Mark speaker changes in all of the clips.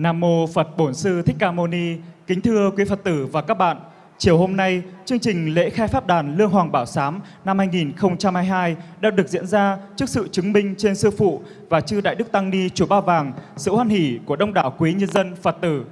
Speaker 1: Nam mô Phật Bổn Sư Thích Ca Mâu Ni. Kính thưa quý Phật tử và các bạn, chiều hôm nay, chương trình lễ khai pháp đàn Lương Hoàng Bảo Sám năm 2022 đã được diễn ra trước sự chứng minh trên sư phụ và chư Đại Đức Tăng Ni Chùa Ba Vàng, sự hoan hỷ của đông đảo quý nhân dân Phật tử.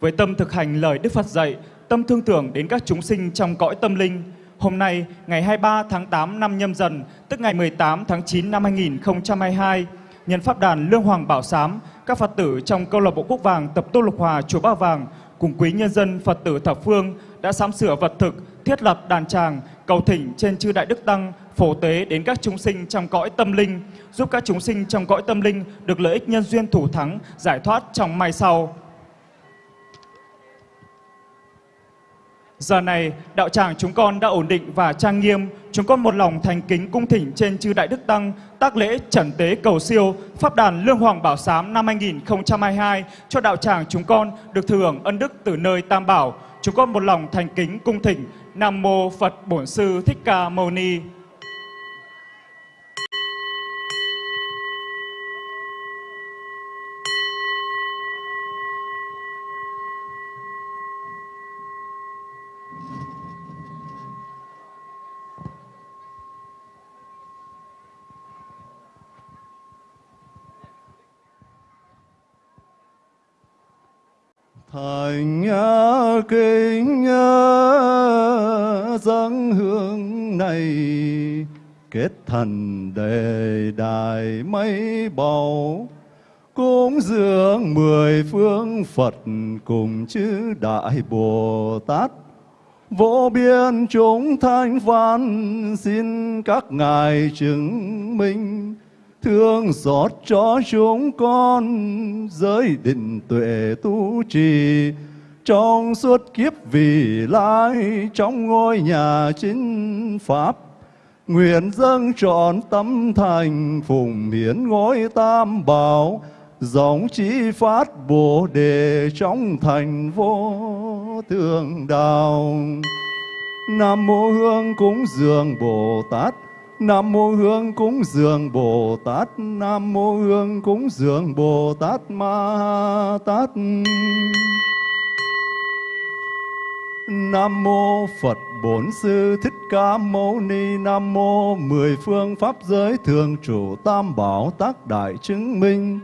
Speaker 1: Với tâm thực hành lời Đức Phật dạy, tâm thương tưởng đến các chúng sinh trong cõi tâm linh, Hôm nay, ngày 23 tháng 8 năm nhâm dần, tức ngày 18 tháng 9 năm 2022, nhân pháp đàn Lương Hoàng Bảo Sám, các Phật tử trong câu lạc bộ Quốc Vàng tập tô lục hòa chùa Ba Vàng cùng quý nhân dân Phật tử thập phương đã sắm sửa vật thực, thiết lập đàn tràng, cầu thỉnh trên chư đại đức tăng phổ tế đến các chúng sinh trong cõi tâm linh, giúp các chúng sinh trong cõi tâm linh được lợi ích nhân duyên thủ thắng, giải thoát trong mai sau. Giờ này, đạo tràng chúng con đã ổn định và trang nghiêm. Chúng con một lòng thành kính cung thỉnh trên chư Đại Đức Tăng tác lễ trần tế cầu siêu Pháp đàn Lương Hoàng Bảo Sám năm 2022 cho đạo tràng chúng con được thừa hưởng ân đức từ nơi Tam Bảo. Chúng con một lòng thành kính cung thỉnh Nam Mô Phật Bổn Sư Thích Ca Mâu Ni.
Speaker 2: Thành kính dâng hương này, kết thần đề đài mấy bầu, cúng dường mười phương Phật cùng chư Đại Bồ Tát. Vô biên chúng thanh văn xin các ngài chứng minh thương xót cho chúng con. Giới định tuệ tu trì, trong suốt kiếp vì lai, trong ngôi nhà chính pháp, nguyện dâng trọn tâm thành phụng hiến ngôi tam bảo dòng chi phát bồ đề trong thành vô thượng đạo. Nam mô hương cúng dường bồ tát. Nam mô Hương cúng dường Bồ Tát, Nam mô Hương cúng dường Bồ Tát Ma Tát. Nam mô Phật Bổn Sư Thích Ca Mâu Ni, Nam mô mười phương pháp giới thường chủ tam bảo tác đại chứng minh.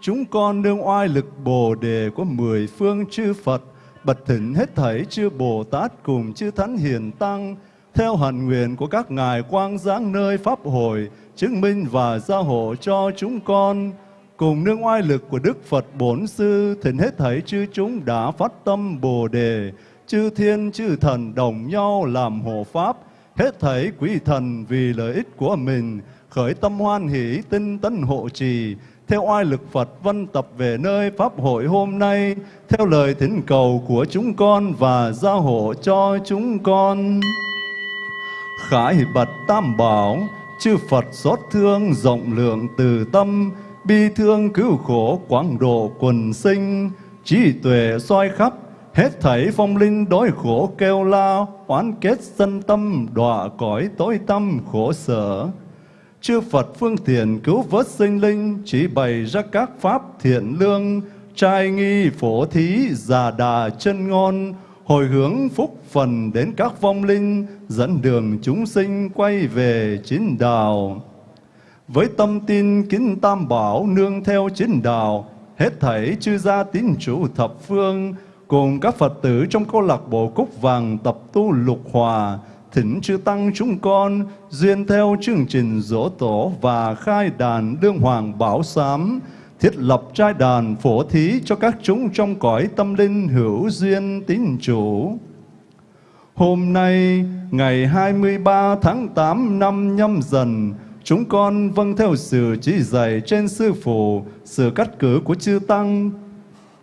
Speaker 2: Chúng con đương oai lực Bồ đề của mười phương chư Phật bật thỉnh hết thảy chư Bồ Tát cùng chư Thánh Hiền Tăng theo hẳn nguyện của các ngài quang giáng nơi Pháp hội, chứng minh và gia hộ cho chúng con, cùng nương oai lực của Đức Phật Bổn Sư, thỉnh hết thảy chư chúng đã phát tâm Bồ Đề, chư thiên chư thần đồng nhau làm hộ Pháp, hết thảy quý thần vì lợi ích của mình, khởi tâm hoan hỷ tinh tấn hộ trì, theo oai lực Phật văn tập về nơi Pháp hội hôm nay, theo lời thỉnh cầu của chúng con và gia hộ cho chúng con khải bật tam bảo, chư Phật xót thương rộng lượng từ tâm, bi thương cứu khổ quảng độ quần sinh, trí tuệ soi khắp, hết thảy phong linh đối khổ kêu la, oán kết sân tâm, đọa cõi tối tâm khổ sở. Chư Phật phương tiện cứu vớt sinh linh, chỉ bày ra các pháp thiện lương, trai nghi phổ thí, già đà chân ngon, hồi hướng phúc phần đến các vong linh, dẫn đường chúng sinh quay về chính đạo. Với tâm tin kính tam bảo nương theo chính đạo, hết thảy chư gia tín chủ thập phương, cùng các Phật tử trong câu lạc bộ Cúc Vàng tập tu lục hòa, thỉnh chư tăng chúng con duyên theo chương trình dỗ tổ và khai đàn đương hoàng bảo sám, thiết lập trai đàn phổ thí cho các chúng trong cõi tâm linh hữu duyên tín chủ. Hôm nay, ngày 23 tháng 8 năm nhâm dần, chúng con vâng theo sự chỉ dạy trên Sư Phụ, sự cắt cử của Chư Tăng,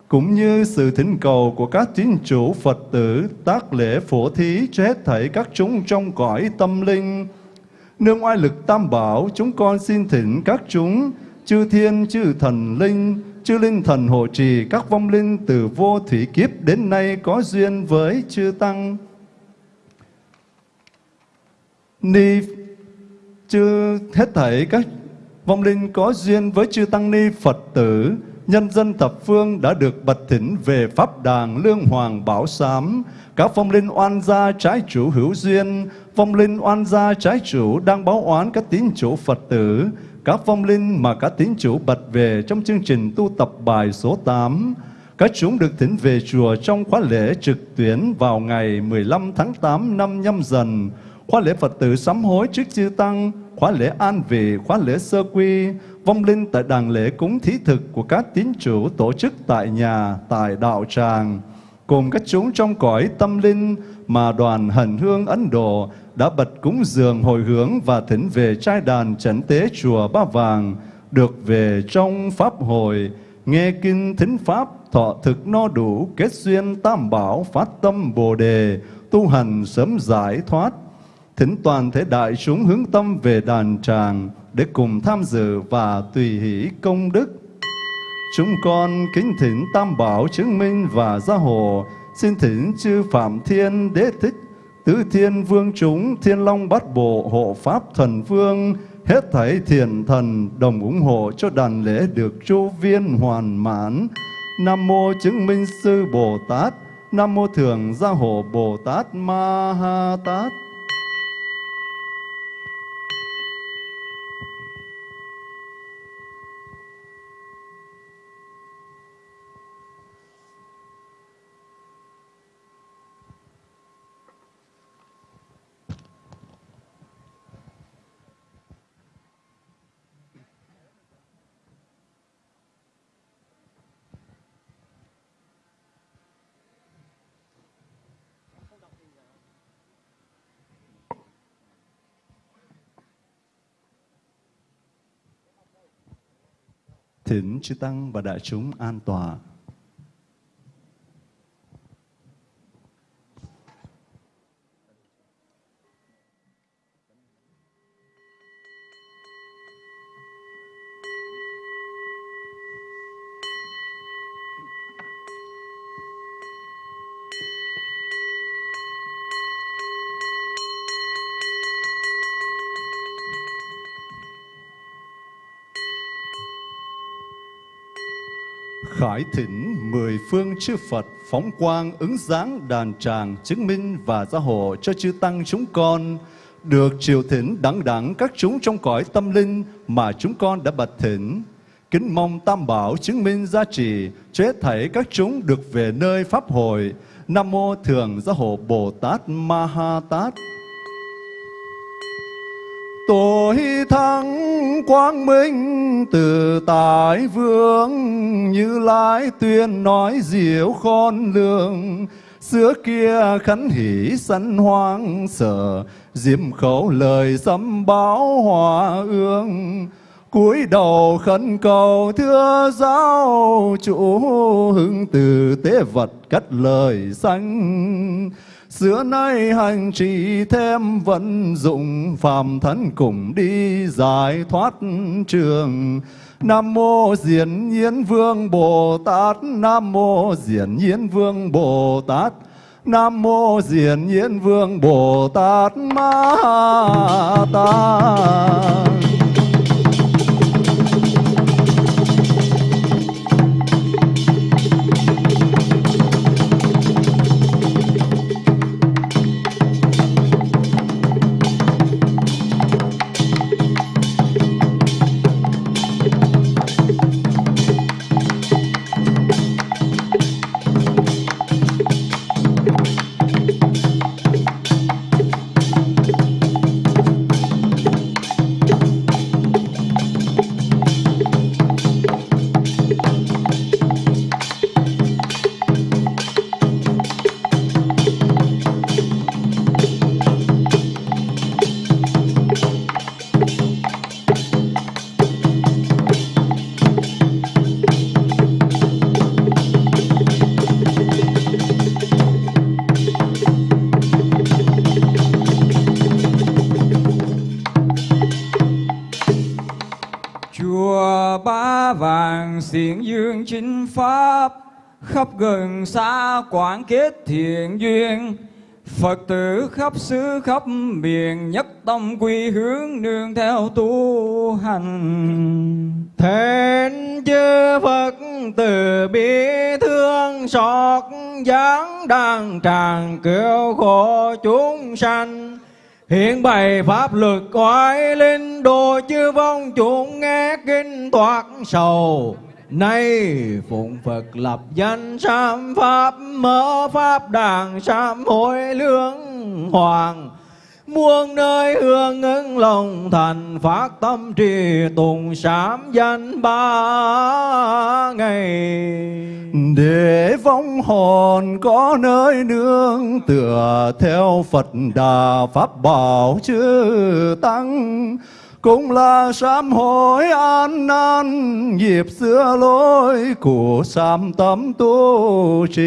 Speaker 2: cũng như sự thỉnh cầu của các tín chủ Phật tử tác lễ phổ thí cho hết thảy các chúng trong cõi tâm linh. Nương oai lực tam bảo, chúng con xin thỉnh các chúng chư thiên, chư thần linh, chư linh thần hộ trì các vong linh từ vô thủy kiếp đến nay có duyên với chư tăng. Ni chư hết thảy các vong linh có duyên với chư tăng ni Phật tử nhân dân thập phương đã được bật thỉnh về Pháp đàng Lương Hoàng Bảo Sám. Các phong linh oan gia trái chủ hữu duyên, phong linh oan gia trái chủ đang báo oán các tín chủ Phật tử, các phong linh mà các tín chủ bật về trong chương trình tu tập bài số 8. Các chúng được thỉnh về chùa trong khóa lễ trực tuyến vào ngày 15 tháng 8 năm nhâm dần, khóa lễ Phật tử sám hối trước chư Tăng, khóa lễ an vị, khóa lễ sơ quy, vong linh tại đàn lễ cúng thí thực của các tín chủ tổ chức tại nhà, tại đạo tràng, cùng các chúng trong cõi tâm linh mà đoàn hần hương Ấn Độ đã bật cúng dường hồi hướng và thỉnh về trai đàn trấn tế chùa Ba Vàng, được về trong Pháp hội, nghe kinh thính Pháp, thọ thực no đủ, kết duyên tam bảo, phát tâm Bồ Đề, tu hành sớm giải thoát, thỉnh toàn thể đại chúng hướng tâm về đàn tràng để cùng tham dự và tùy hỷ công đức. Chúng con kính thỉnh Tam Bảo chứng minh và gia hộ, xin thỉnh chư Phạm Thiên Đế Thích, Tứ Thiên Vương chúng, Thiên Long Bát Bộ, Hộ Pháp Thần Vương, hết thảy thiền thần đồng ủng hộ cho đàn lễ được chu viên hoàn mãn. Nam mô chứng minh sư Bồ Tát, Nam mô thường gia hộ Bồ Tát Ma Ha Tát. Thỉnh chư Tăng và đại chúng an tọa. Hỏi thỉnh, mười phương chư Phật phóng quang ứng dáng đàn tràng chứng minh và gia hộ cho chư tăng chúng con được triều thỉnh đẳng đẳng các chúng trong cõi tâm linh mà chúng con đã bật thỉnh. Kính mong Tam Bảo chứng minh gia trì cho hết thảy các chúng được về nơi Pháp hội. Nam Mô Thường Gia Hộ Bồ Tát Ma Ha Tát. Tôi thắng quang minh từ tài vương, Như lai tuyên nói diệu khôn lường. Xưa kia khánh hỷ sân hoang sở Diệm khẩu lời sấm báo hòa ương. Cúi đầu khấn cầu, thưa giáo chủ, hưng từ tế vật cắt lời xanh Xưa nay hành trì thêm vận dụng phàm thân cùng đi giải thoát trường. Nam mô Diễn Nhiên Vương Bồ Tát, Nam mô Diễn Nhiên Vương Bồ Tát. Nam mô Diễn Nhiên Vương Bồ Tát Ma Tát.
Speaker 3: Khắp gần xa quảng kết thiện duyên Phật tử khắp xứ khắp miền nhất tâm quy hướng nương theo tu hành.
Speaker 4: Thẹn chư Phật từ bi thương xót dáng đang tràn cứu khổ chúng sanh. Hiện bày pháp luật oai linh đồ chư vong chúng nghe kinh thoát sầu. Nay phụng Phật lập danh sám pháp, mở pháp đàn sám hội lương hoàng. Muôn nơi hương ứng lòng thành phát tâm trì tùng sám danh ba ngày.
Speaker 2: Để vong hồn có nơi nương, tựa theo Phật đà pháp bảo chư tăng cũng là sám hối an nan nhịp xưa lối của sám tâm tu trì.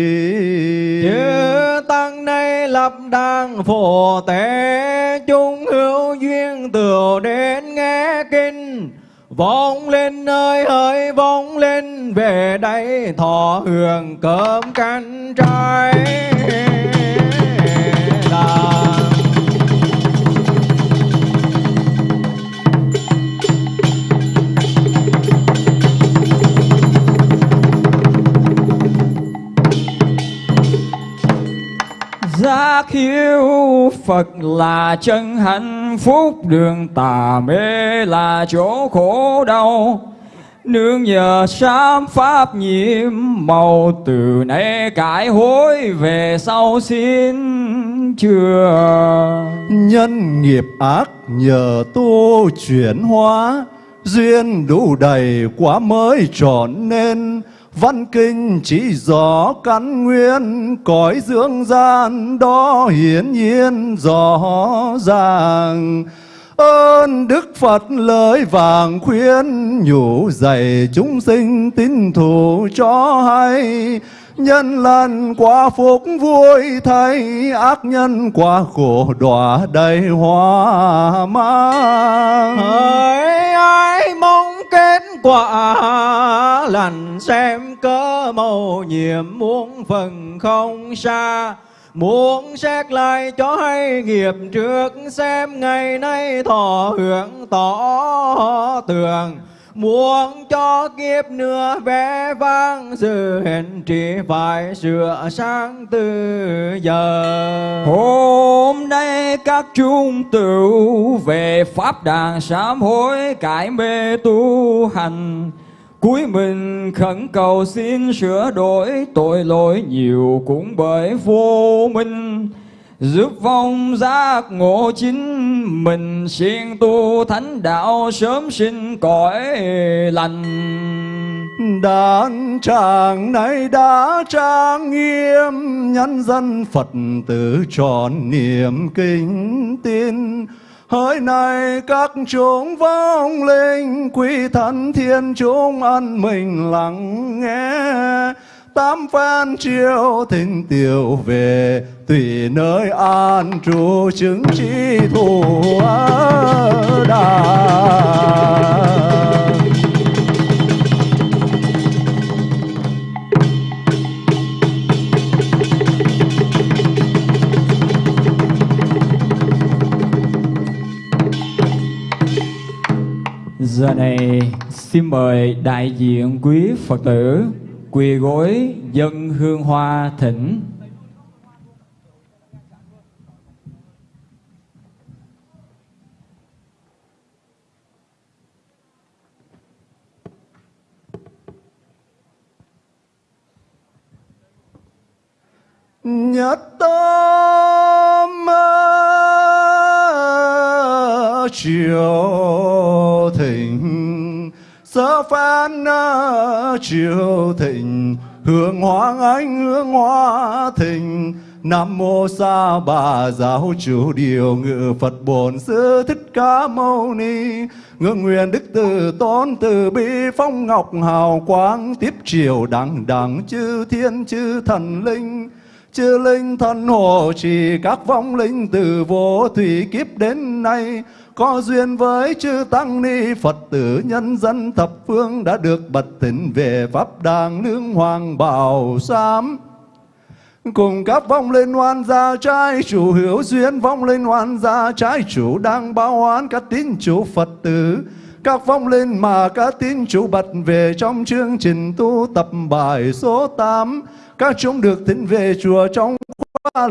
Speaker 4: Như tăng nay lập đàn phổ tế, chúng hữu duyên tựu đến nghe kinh. Vong lên nơi hơi vong lên về đây, thọ hưởng cơm canh trái đàn
Speaker 3: Giác hiếu Phật là chân hạnh, phúc Đường tà mê là chỗ khổ đau. Nương nhờ sám pháp nhiễm màu, Từ nay cải hối về sau xin chưa
Speaker 2: Nhân nghiệp ác nhờ tu chuyển hóa, Duyên đủ đầy quá mới trọn nên Văn kinh chỉ rõ căn nguyên, Cõi dưỡng gian đó hiển nhiên rõ ràng. Ơn Đức Phật lời vàng khuyên, nhủ dạy chúng sinh tín thủ cho hay. Nhân lần quả phúc vui thay, ác nhân quả khổ đọa đầy hoa mang
Speaker 4: quả lành xem cơ màu nhiệm muốn phần không xa. Muốn xét lại cho hay nghiệp trước, Xem ngày nay thọ hưởng, tỏ tường. Muốn cho kiếp nữa vẽ vang Sự hẹn chỉ phải sửa sang từ giờ.
Speaker 3: Hôm nay các chúng tử về pháp đàn sám hối cải mê tu hành. Cuối mình khẩn cầu xin sửa đổi tội lỗi nhiều cũng bởi vô minh. Giúp vong giác ngộ chính mình, siêng tu thánh đạo sớm sinh cõi lành.
Speaker 2: Đàn tràng này đã trang nghiêm, Nhân dân Phật tử tròn niềm kính tin. Hỡi này các chúng vong linh, Quý thần thiên chúng ăn mình lắng nghe. Tám phan chiêu thỉnh tiểu về, Tùy nơi an trụ chứng chi thủ đà.
Speaker 3: Giờ này xin mời đại diện quý Phật tử quỳ gối dân hương hoa thỉnh.
Speaker 2: Nhất tâm triều thịnh sơ phan triều thịnh, hương hoa anh hương hoa thịnh. Nam mô Sa Bà Giáo chủ điều ngự Phật Bổn Sư Thích Ca Mâu Ni. Ngưỡng nguyện Đức Từ Tôn Từ Bi Phong Ngọc Hào Quang, Tiếp triều đẳng đẳng chư thiên chư thần linh. Chư linh thần hộ trì các vong linh từ vô thủy kiếp đến nay có duyên với chư tăng ni, Phật tử nhân dân thập phương đã được bật tỉnh về pháp đàng nương hoàng bảo sám Cùng các vong linh oan gia trái chủ hữu duyên vong linh oan gia trái chủ đang báo oán các tín chủ Phật tử. Các vong linh mà các tín chủ bật về trong chương trình tu tập bài số 8 các chúng được thỉnh về chùa trong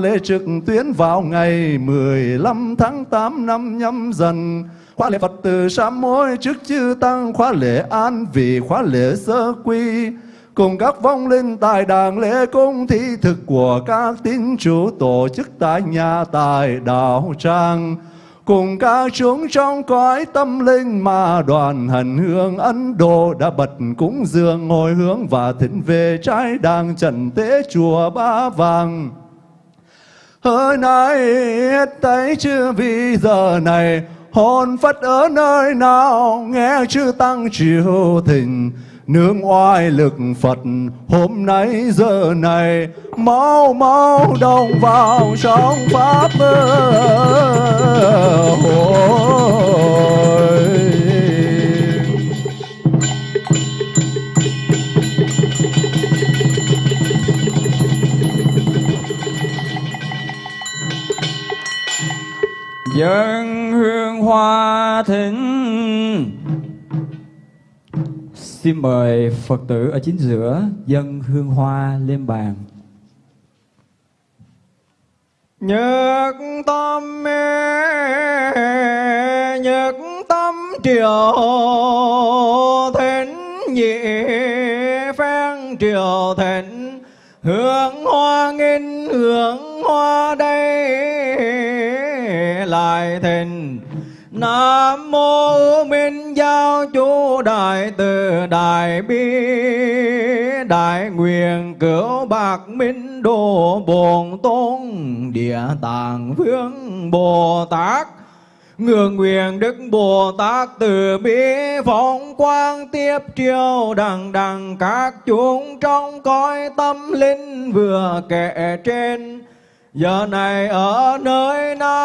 Speaker 2: lễ trực tuyến vào ngày 15 tháng 8 năm nhâm dần khóa lễ Phật tử sám hối trước chư tăng khóa lễ an vị khóa lễ sơ quy cùng các vong linh tại đàng lễ cung, thi thực của các tín chủ tổ chức tại nhà tại đạo trang. cùng các chúng trong cõi tâm linh mà đoàn hành hương Ấn Độ đã bật cúng dường ngồi hướng và thỉnh về trái đàng trần tế chùa Ba Vàng. Hơi nay hết tay chưa vì giờ này, hồn phất ở nơi nào nghe chư tăng triều thỉnh. Nương oai lực Phật, hôm nay giờ này, mau mau đồng vào trong pháp hội
Speaker 3: dân hương hoa thính. Xin mời phật tử ở chính giữa dân hương hoa lên bàn.
Speaker 4: Nhật tâm mê, Nhật tâm triều thịnh nhị phan triều thịnh. Hương hoa nghìn hương hoa đây lại thịnh Nam mô Minh Giáo Chủ Đại Từ Đại Bi. Đại Nguyện Cửu Bạc Minh Đồ Bồn Tôn. Địa Tạng Vương Bồ Tát. Ngưỡng nguyện Đức Bồ Tát từ bi. Phóng quang tiếp triều đằng đằng các chúng trong cõi tâm linh vừa kể trên. Giờ này ở nơi nào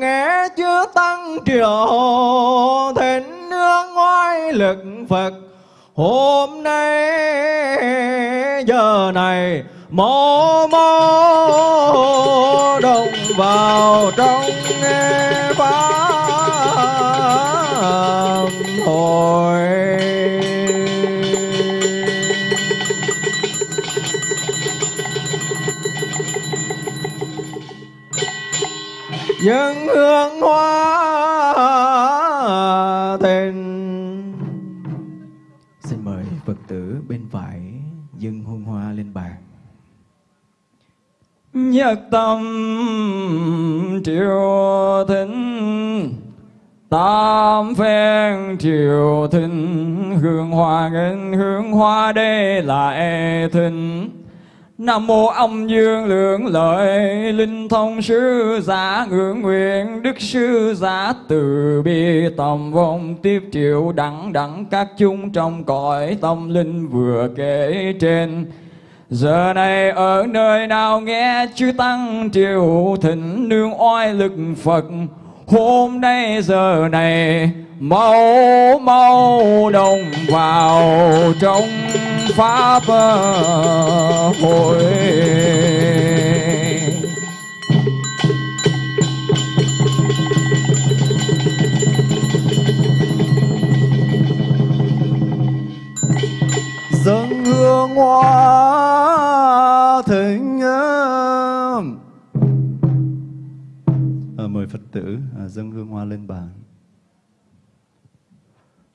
Speaker 4: nghe chưa tăng triều thịnh nương oai lực Phật. Hôm nay, giờ này mô mô đồng vào trong nghe pháp hội. Dân hương hoa thịnh
Speaker 3: xin mời phật tử bên phải dân hương hoa lên bàn. Nhất tâm triều thịnh, Tam phen triều thịnh. Hương hoa ngân hương hoa đê lại e thịnh. Nam mô âm dương lượng lợi, Linh thông sư giả ngưỡng nguyện, Đức sư giả từ bi. Tầm vong tiếp triệu đẳng đẳng các chúng trong cõi tâm linh vừa kể trên. Giờ này ở nơi nào nghe chư tăng triều thịnh nương oai lực Phật, Hôm nay giờ này mau mau đồng vào trong pháp hội.
Speaker 2: Dâng hương hoa thịnh à, mời phật tử ờ, à, dâng hương hoa lên bàn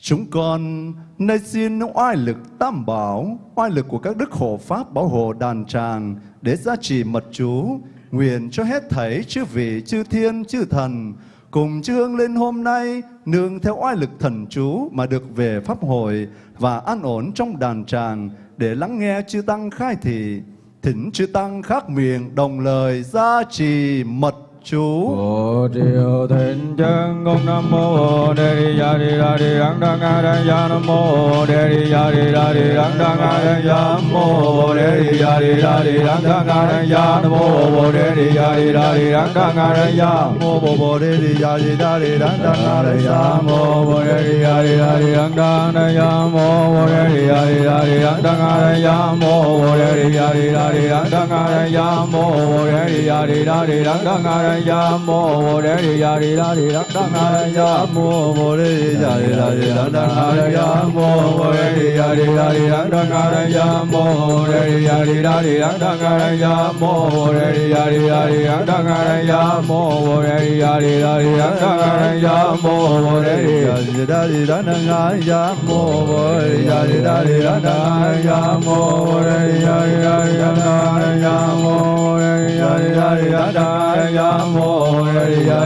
Speaker 2: chúng con nay xin oai lực tam bảo, oai lực của các đức hộ pháp bảo hộ đàn tràng để gia trì mật chú, nguyện cho hết thảy chư vị, chư thiên, chư thần. Cùng chư hương lên hôm nay, nương theo oai lực thần chú mà được về pháp hội và an ổn trong đàn tràng để lắng nghe chư tăng khai thị. Thỉnh chư tăng khác miệng đồng lời gia trì mật chú.
Speaker 4: Bồ triều thịnh chân công nam mô đề đi ya đi ra đi đăng đăng a đăng ya nam mô đề đi ya đi ra đi đăng đăng a đăng ya nam mô đề đi ya đi ra đi đăng đăng a đăng ya nam mô Bồ đề đi ya đi ra đi đăng đăng a đăng ya
Speaker 2: mô bồ bồ đề đi ya đi đa đi đăng đăng a đăng ya
Speaker 4: mô Bồ đề đi ya đi ra đi đăng đăng a đăng ya mô Bồ đề đi ya đi ra đi đăng đăng a đăng ya mô Bồ đề đi ya đi ra đi đăng đăng a đăng ya mô Bồ đề đi ya đi ra đi đăng đăng a đăng ya mô Bồ đề đi ya đi ra đi đăng đăng a đăng ya
Speaker 2: mô bồ đề đi ya đi đa đi đăng đăng a đăng ya
Speaker 4: mô Bồ đề đi ya đi ra đi đăng đăng a đăng ya mô Bồ đề đi ya đi ra đi đăng đăng a đăng ya mô Bồ đề đi ya đi ra đi đăng đăng a đăng ya mô Bồ đề đi ya đi ra đi đăng đăng a đăng ya mô Bồ đề đi
Speaker 2: ya đi đa đi đăng đăng a ya mô bồ đề ya đi đa đi đăng đăng a ya mô bồ đề ya đi đa đi đăng đăng a ya mô bồ đề ya đi đa đi đăng đăng a ya mô ya ya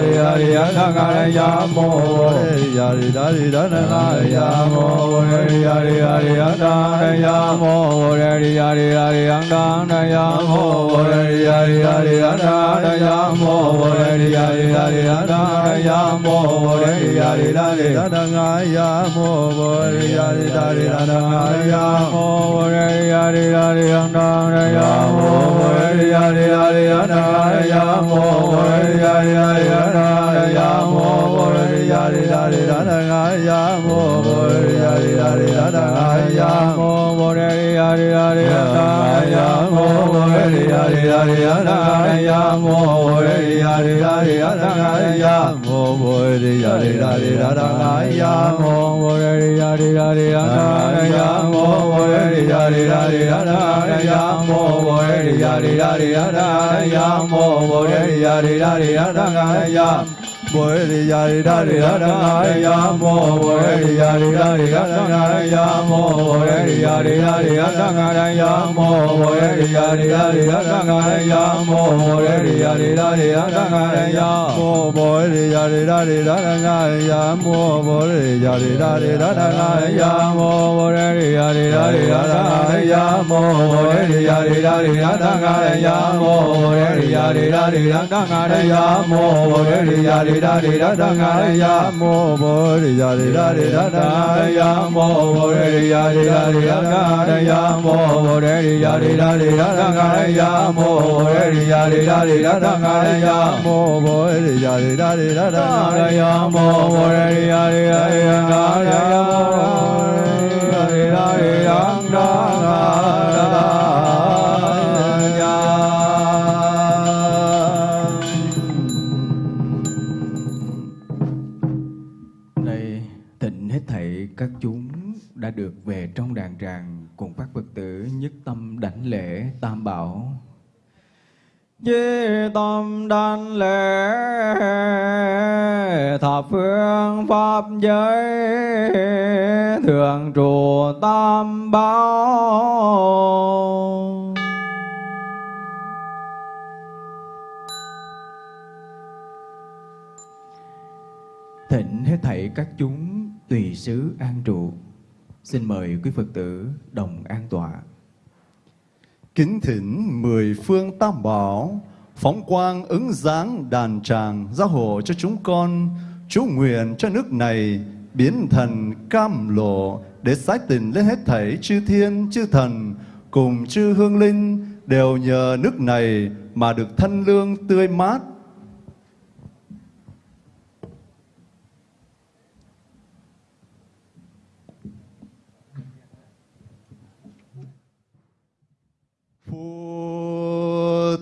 Speaker 2: ya na ga ra ya mô ya ri da ri da na ga ya mô ya ri ya ri ya da ra ya mô ya ri ya ri ya ri ya da na ya mô ya ri ya ri ya ri ya ya mô ya ri ya ri ya ri ya ya mô ya ri ya ri da ya ya ya ri da ri ya ya ya ya ya ya mô ya ri ya ri ya ri ya da ra mô ya ya ya na ya mo bo ya ri ya ri da na ga ya mo bo ya ri ya ri da na ga ya mo bo ya ri ya ri da ri da ya mo bo ya ri ya ri da ri da na ga ya mo bo ya ri ya ri da ri da na ga ya mo bo ya ri ya ri da ri da na ga ya mo bo ya ri ya ri da ri da na ga ya mo bo ya da di da di da da ya mo bo re di da di da di da da ya mo bo re di da di da di da da ya mô bồ đề ya đi đa đi đăng đăng a ya mô bồ đề ya đi đa đi đăng đăng a ya mô bồ đề ya đi đa đi đăng đăng a ya mô bồ đề ya đi đa đi đăng đăng a ya mô bồ đề ya đi đa đi đăng da re da da ga ya mo bo re da re da re da da ga ya mo bo re ya re da re da ga ya mo bo re ya re da re da da ga ya mo bo re ya re da re da da ga ya mo bo re ya re da re da da ga ya mo bo re ya re da re da ga ya mo bo re ya
Speaker 5: re da re da da ga đã được về trong đàn tràng cùng các Phật tử nhất tâm đảnh lễ tam bảo.
Speaker 4: Chí tâm đảnh lễ thập phương pháp giới thường trụ tam bảo
Speaker 5: Thịnh hết thảy các chúng tùy xứ an trụ. Xin mời quý Phật tử đồng an tọa.
Speaker 2: Kính thỉnh mười phương tam bảo, phóng quang ứng dáng đàn tràng, gia hộ cho chúng con, chú nguyện cho nước này biến thần cam lộ, để sái tình lên hết thảy chư thiên, chư thần, cùng chư hương linh, đều nhờ nước này mà được thân lương tươi mát.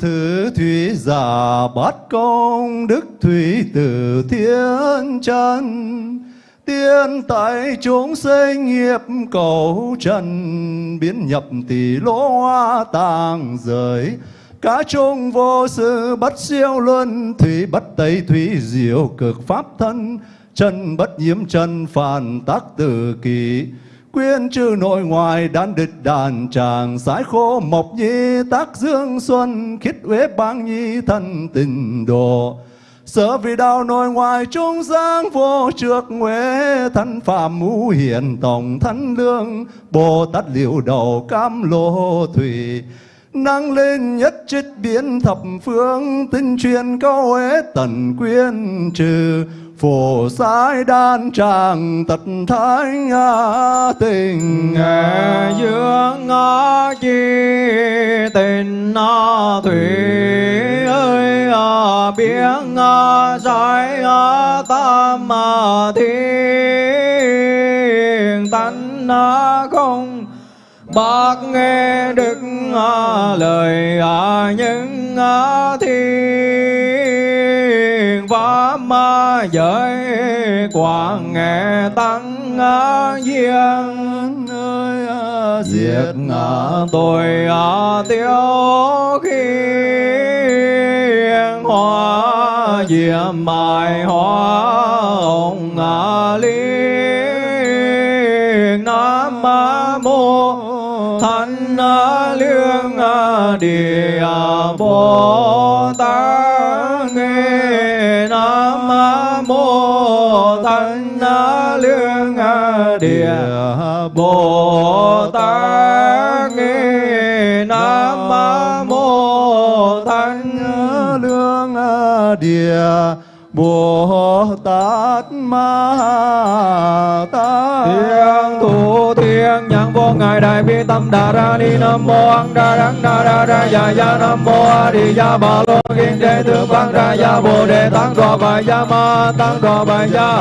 Speaker 2: Thứ thủy giả bát công, đức thủy từ thiên chân. Tiên tại chúng sinh nghiệp cầu trần, biến nhập tỷ lỗ hoa tàng giới Cá trung vô sự bất siêu luân, Thủy bất tây thủy diệu cực pháp thân. Chân bất nhiễm chân phản tác tử kỳ. Quyên trừ nội ngoài đan địch đàn tràng, Sái khô mộc nhi tác dương xuân, khít uế bang nhi thân tình đồ. Sở vì đạo nội ngoài trung giang vô trược huế, Thân phạm ngũ hiền tổng thân lương, Bồ Tát liệu đầu cam lô thủy. Năng lên nhất trích biến thập phương, tinh truyền câu huế tần quyên trừ phổ sai đan tràng tật thái tình.
Speaker 4: Nghệ dương ngã chi tình nó thủy ơi à, biến tam tâm thiên tánh không bác nghe đức lời à, những thiên giới quảng nghệ tăng à, duyên
Speaker 2: ơi à,
Speaker 4: diệt à, tôi tiêu khi hoa diệm mài hoa ông liên. Nam mô thanh lương địa bồ tát. Bồ tát nghe nam mô thanh
Speaker 2: lương địa bồ tát ma tát
Speaker 4: thiên thủ thiên nhãn vô ngài đại bi tâm đà ra ni nam mô ăn đà đắng đà đà ra ya ya nam mô a di đà bà lô kiên đề thượng văn ra ya bồ đề tăng đò bà ya ma tăng đò bà ya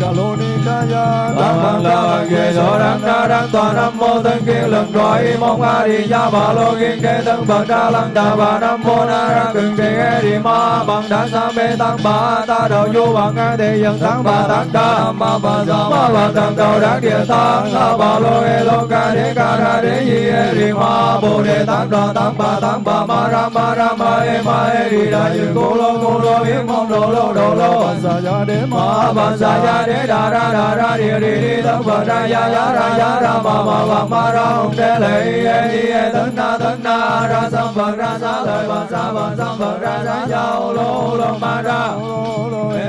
Speaker 2: ca lô ni ca ya
Speaker 4: tăng bằng là ghê đô đắng đà đắng toàn nam mô thân kiên lần đòi mong a di đà bà lô kiên đề tăng bậc đà lăng đà bà. Nam mô na ra cường trì a di ma bằng đà sa mê tăng bà ta đầu du bằng a thị dân tăng bà tăng đà ma bà sa ma bà tăng đầu đắc địa tăng la bà lô e lo ca đế ca ra đế di e ri ma bồ đề tăng đà tăng bà tăng bà ma ra ma ra ma e ma e ri đà dư cô lô cô lô yếm mong đồ lô đồ lô
Speaker 2: sa ya đế
Speaker 4: ma bà sa ya đế đà ra đà ra địa đi đi tăng bà ra ya ya ra ya ra ma ma ma ma ra hồng đế lệ e di e tấn na tấn na ra sam phật ra sa lời bà sa bà sam phật ra sa ya lô lô ma ra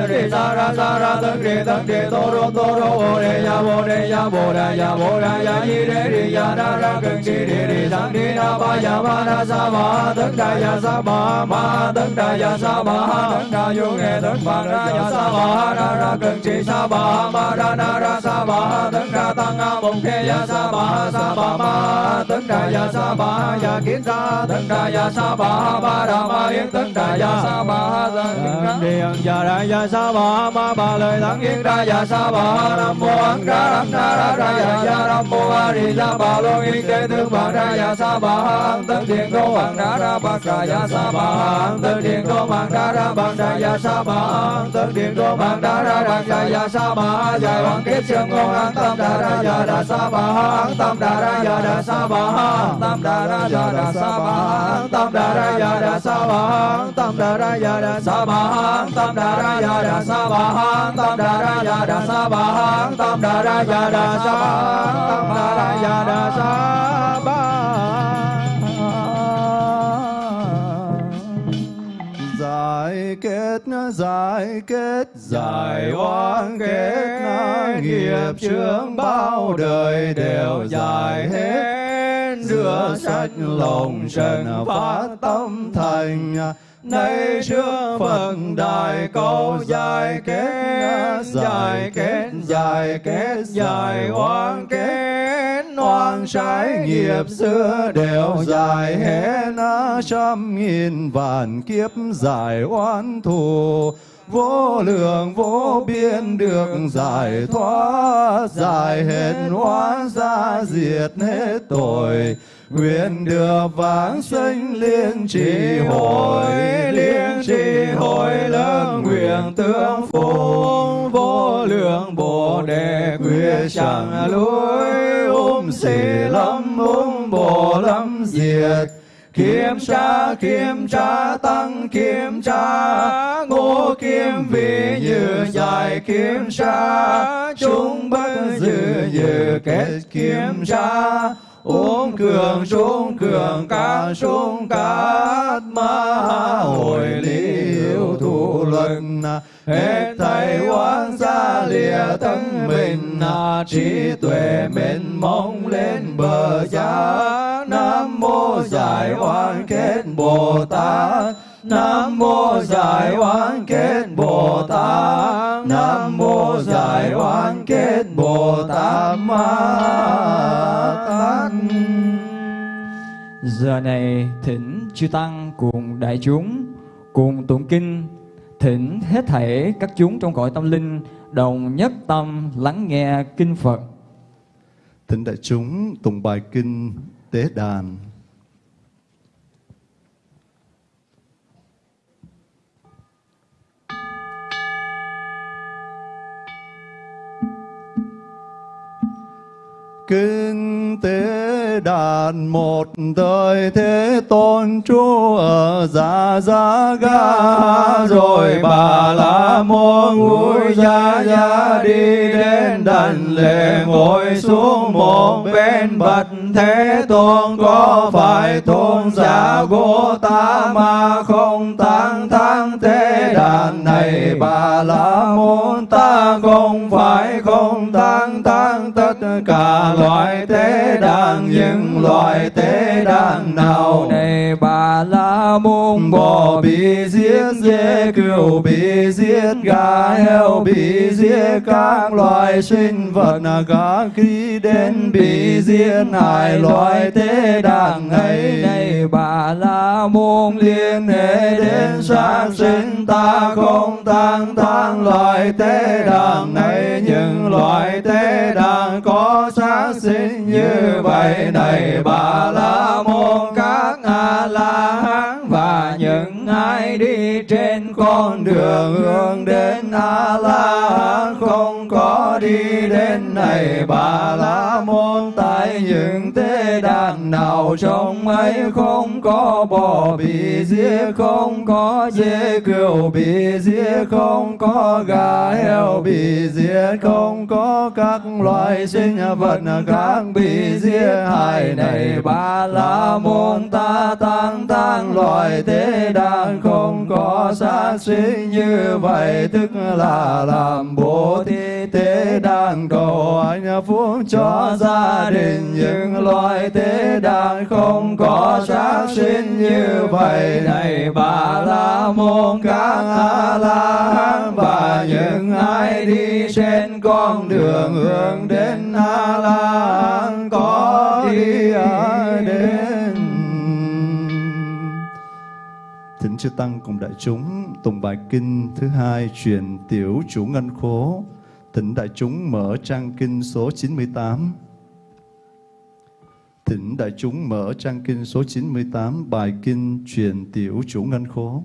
Speaker 4: Re sa ra sa ra tân re tân re tô rô tô rô bồ đề ya bồ đề ya bồ đề ya bồ đề ya di đề di ya na ra cần chi đi di tăng di na ba ya ma na sa ma tấn đa ya sa ma ma tấn đa ya sa ma tấn đa yu nghe tấn pa ra ya sa ma na ra cần chi sa ma ma ra na ra sa ma tấn đa tăng a bồng khe ya sa ma sa ma ma tấn đà ya sa ba ya kiến ra tấn đà ya sa ba ba đà ma yên tấn đà ya sa ba ra điện ya ra ya sa ba ma ba lời thắng yên ra ya sa ba nam mô an ra ram na ra ra ya ya nam mô a di đà ba lo yên tế thương ba ra ya sa ba an tân điện đô hoàng ra ra ba ra ya sa ba an tân điện đô hoàng ra ra ba ra ya sa ba an tân điện đô hoàng ra ra bạc ra ya sa ba giải hoàng kết trường ngôn an tâm đà ra ya đà sa ba an tâm đà ra ya đà sa ba Tam Đa đà ra ya đà sa ba tam đa đà ra ya đà sa ba tam đa đà ra ya đà sa ba tam đà ra ya đà sa ba tam đà ra ya đà sa ba tam đà ra ya đà sa tâm đà ra ya đà sa
Speaker 2: giải kết giải kết giải oan kết nghiệp chướng bao đời đều giải hết rửa sạch lòng trần phát tâm thành. nay trước phật đại câu giải kết giải kết giải kết giải oan kết oan trái nghiệp xưa đều giải hết trăm nghìn vạn kiếp giải oan thù. Vô lượng vô biên được giải thoát giải hết oan ra diệt hết tội. Nguyện được vãng sanh liên trì hội liên trì hội lớn nguyện tương phụng vô lượng bồ đề quyết chẳng lui um lâm um bồ lâm diệt. Kiểm tra, kiểm tra, tăng kiểm tra, ngô kiếm vị như dài kiểm tra, chúng bất dự như kết kiểm tra, ôm cường trung cường ca trung ca ma hồi liễu thụ luận hết thầy oan gia lìa thân mình, trí tuệ mình mong lên bờ giá. Nam mô giải oan kết bồ tát nam mô giải Oán kết bồ tát nam mô giải Oán kết bồ tát ma tát
Speaker 3: Giờ này thỉnh chư tăng cùng đại chúng, cùng tụng kinh, thỉnh hết thảy các chúng trong cõi tâm linh đồng nhất tâm lắng nghe kinh Phật.
Speaker 2: Thỉnh đại chúng tụng bài kinh tế đàn. Kinh tế đàn một đời thế tôn chú ở già già Ga. Rồi bà la môn vui gia gia đi đến đàn lệ ngồi xuống một bên bạch thế tôn có phải tôn giả của ta mà không tăng thắng thế đàn này? Bà la môn ta không phải không tăng thắng tất cả loại thế đàn, những loại thế đàn nào
Speaker 3: Này? Bà la môn
Speaker 2: bò bị giết, dê cừu bị giết, gà heo bị giết, các loài sinh vật cả khi đến bị giết hại? Đại loại tế đàng ấy,
Speaker 3: này bà la môn
Speaker 2: liên hệ đến sáng sinh, ta không tăng tăng loại tế đàng này những loại tế đàng có sáng sinh như vậy, này bà la môn, các a la hán đi trên con đường hướng đến a la hán không có đi đến này. Bà la môn tại những tế đàn nào trong ấy, không có bò bị giết không có dê cừu bị giết không có gà heo bị giết không có các loài sinh vật khác bị giết hại này bà la môn ta tăng tăng loài tế đàn, không có sát sinh như vậy tức là làm bố thí tế đàn cầu anh phúc cho gia đình những loài tế đàn không có sát sinh như vậy này bà la môn các a la hán và những ai đi trên con đường hướng đến a la hán có đi ở Thỉnh chư Tăng cùng đại chúng tụng bài kinh thứ hai truyền tiểu chủ ngân khố. Thỉnh đại chúng mở trang kinh số 98. Thỉnh đại chúng mở trang kinh số 98 bài kinh truyền tiểu chủ ngân khố.